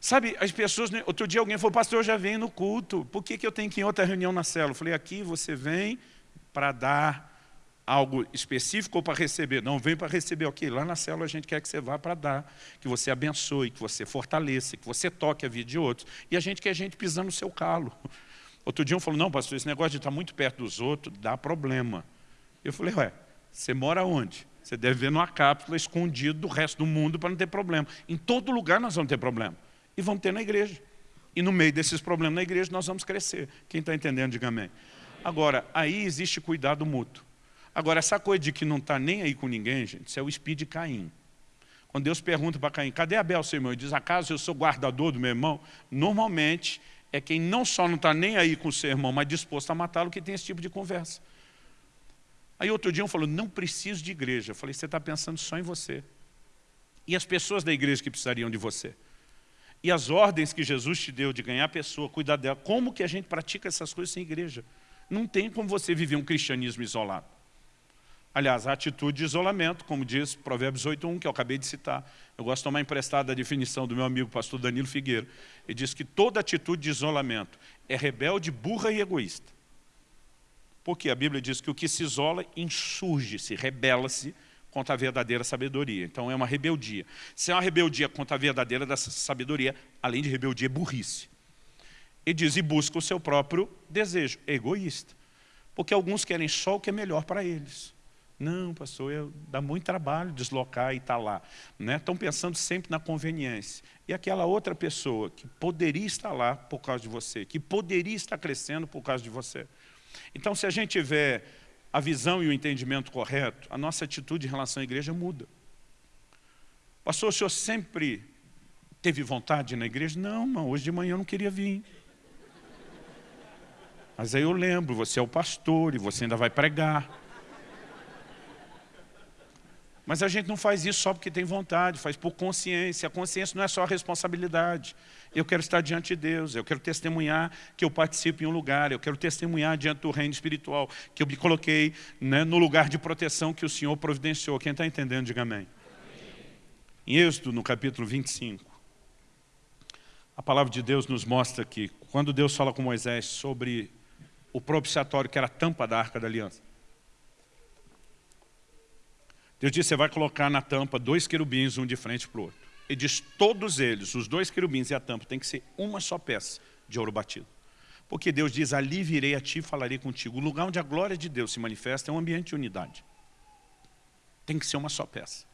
Sabe, as pessoas... Né, outro dia alguém falou, pastor, eu já venho no culto. Por que, que eu tenho que ir em outra reunião na célula? Eu falei, aqui você vem para dar algo específico ou para receber? Não, vem para receber. Ok, lá na célula a gente quer que você vá para dar, que você abençoe, que você fortaleça, que você toque a vida de outros. E a gente quer gente pisando no seu calo. Outro dia um falou, não, pastor, esse negócio de estar muito perto dos outros dá problema. Eu falei, ué, você mora onde? Você deve ver numa cápsula escondido do resto do mundo para não ter problema. Em todo lugar nós vamos ter problema. E vamos ter na igreja. E no meio desses problemas na igreja nós vamos crescer. Quem está entendendo, diga amém. Agora, aí existe cuidado mútuo. Agora, essa coisa de que não está nem aí com ninguém, gente, isso é o espírito de Caim. Quando Deus pergunta para Caim, cadê Abel, seu irmão? Ele diz, acaso eu sou guardador do meu irmão? Normalmente, é quem não só não está nem aí com o seu irmão, mas disposto a matá-lo, que tem esse tipo de conversa. Aí outro dia um falou, não preciso de igreja. Eu falei, você está pensando só em você. E as pessoas da igreja que precisariam de você. E as ordens que Jesus te deu de ganhar a pessoa, cuidar dela. Como que a gente pratica essas coisas sem igreja? Não tem como você viver um cristianismo isolado. Aliás, a atitude de isolamento, como diz Provérbios 8.1, que eu acabei de citar. Eu gosto de tomar emprestada a definição do meu amigo pastor Danilo Figueiro. Ele diz que toda atitude de isolamento é rebelde, burra e egoísta. Porque a Bíblia diz que o que se isola insurge-se, rebela-se contra a verdadeira sabedoria. Então é uma rebeldia. Se é uma rebeldia contra a verdadeira da sabedoria, além de rebeldia, é burrice. E diz, e busca o seu próprio desejo, é egoísta. Porque alguns querem só o que é melhor para eles. Não, pastor, eu, dá muito trabalho deslocar e estar tá lá. Né? Estão pensando sempre na conveniência. E aquela outra pessoa que poderia estar lá por causa de você, que poderia estar crescendo por causa de você. Então, se a gente tiver a visão e o entendimento correto, a nossa atitude em relação à igreja muda. Pastor, o senhor sempre teve vontade na igreja? Não, mas hoje de manhã eu não queria vir. Mas aí eu lembro, você é o pastor e você ainda vai pregar. Mas a gente não faz isso só porque tem vontade, faz por consciência. A consciência não é só a responsabilidade. Eu quero estar diante de Deus, eu quero testemunhar que eu participo em um lugar, eu quero testemunhar diante do reino espiritual, que eu me coloquei né, no lugar de proteção que o Senhor providenciou. Quem está entendendo, diga amém. Em Êxodo, no capítulo 25, a palavra de Deus nos mostra que, quando Deus fala com Moisés sobre o propiciatório, que era a tampa da Arca da Aliança, Deus disse, você vai colocar na tampa dois querubins, um de frente para o outro. Ele diz, todos eles, os dois querubins e a tampa, tem que ser uma só peça de ouro batido. Porque Deus diz, ali virei a ti e falarei contigo. O lugar onde a glória de Deus se manifesta é um ambiente de unidade. Tem que ser uma só peça.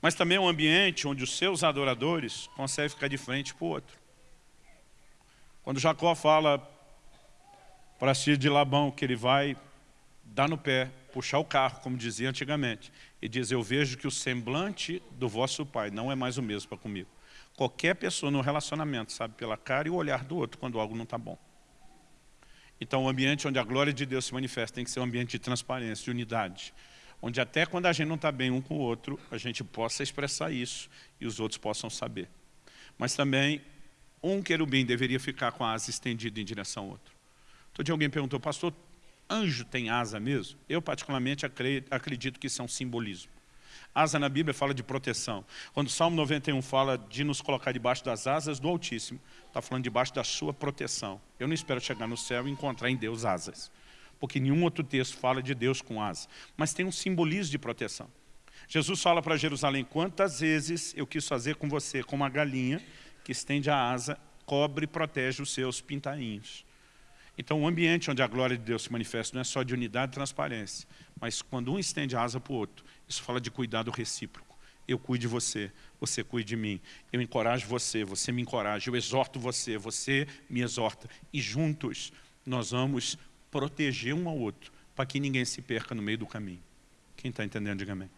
Mas também é um ambiente onde os seus adoradores conseguem ficar de frente para o outro. Quando Jacó fala para si de Labão que ele vai dar no pé puxar o carro, como dizia antigamente, e diz, eu vejo que o semblante do vosso pai não é mais o mesmo para comigo. Qualquer pessoa no relacionamento sabe pela cara e o olhar do outro quando algo não está bom. Então o ambiente onde a glória de Deus se manifesta tem que ser um ambiente de transparência, de unidade. Onde até quando a gente não está bem um com o outro, a gente possa expressar isso e os outros possam saber. Mas também um querubim deveria ficar com a asa estendida em direção ao outro. Todo dia alguém perguntou, pastor, Anjo tem asa mesmo? Eu particularmente acredito que isso é um simbolismo. Asa na Bíblia fala de proteção. Quando o Salmo 91 fala de nos colocar debaixo das asas do Altíssimo, está falando debaixo da sua proteção. Eu não espero chegar no céu e encontrar em Deus asas. Porque nenhum outro texto fala de Deus com asas. Mas tem um simbolismo de proteção. Jesus fala para Jerusalém, quantas vezes eu quis fazer com você como uma galinha que estende a asa, cobre e protege os seus pintainhos. Então, o ambiente onde a glória de Deus se manifesta não é só de unidade e transparência, mas quando um estende a asa para o outro, isso fala de cuidado recíproco. Eu cuido de você, você cuida de mim. Eu encorajo você, você me encoraja. Eu exorto você, você me exorta. E juntos nós vamos proteger um ao outro, para que ninguém se perca no meio do caminho. Quem está entendendo, diga amém.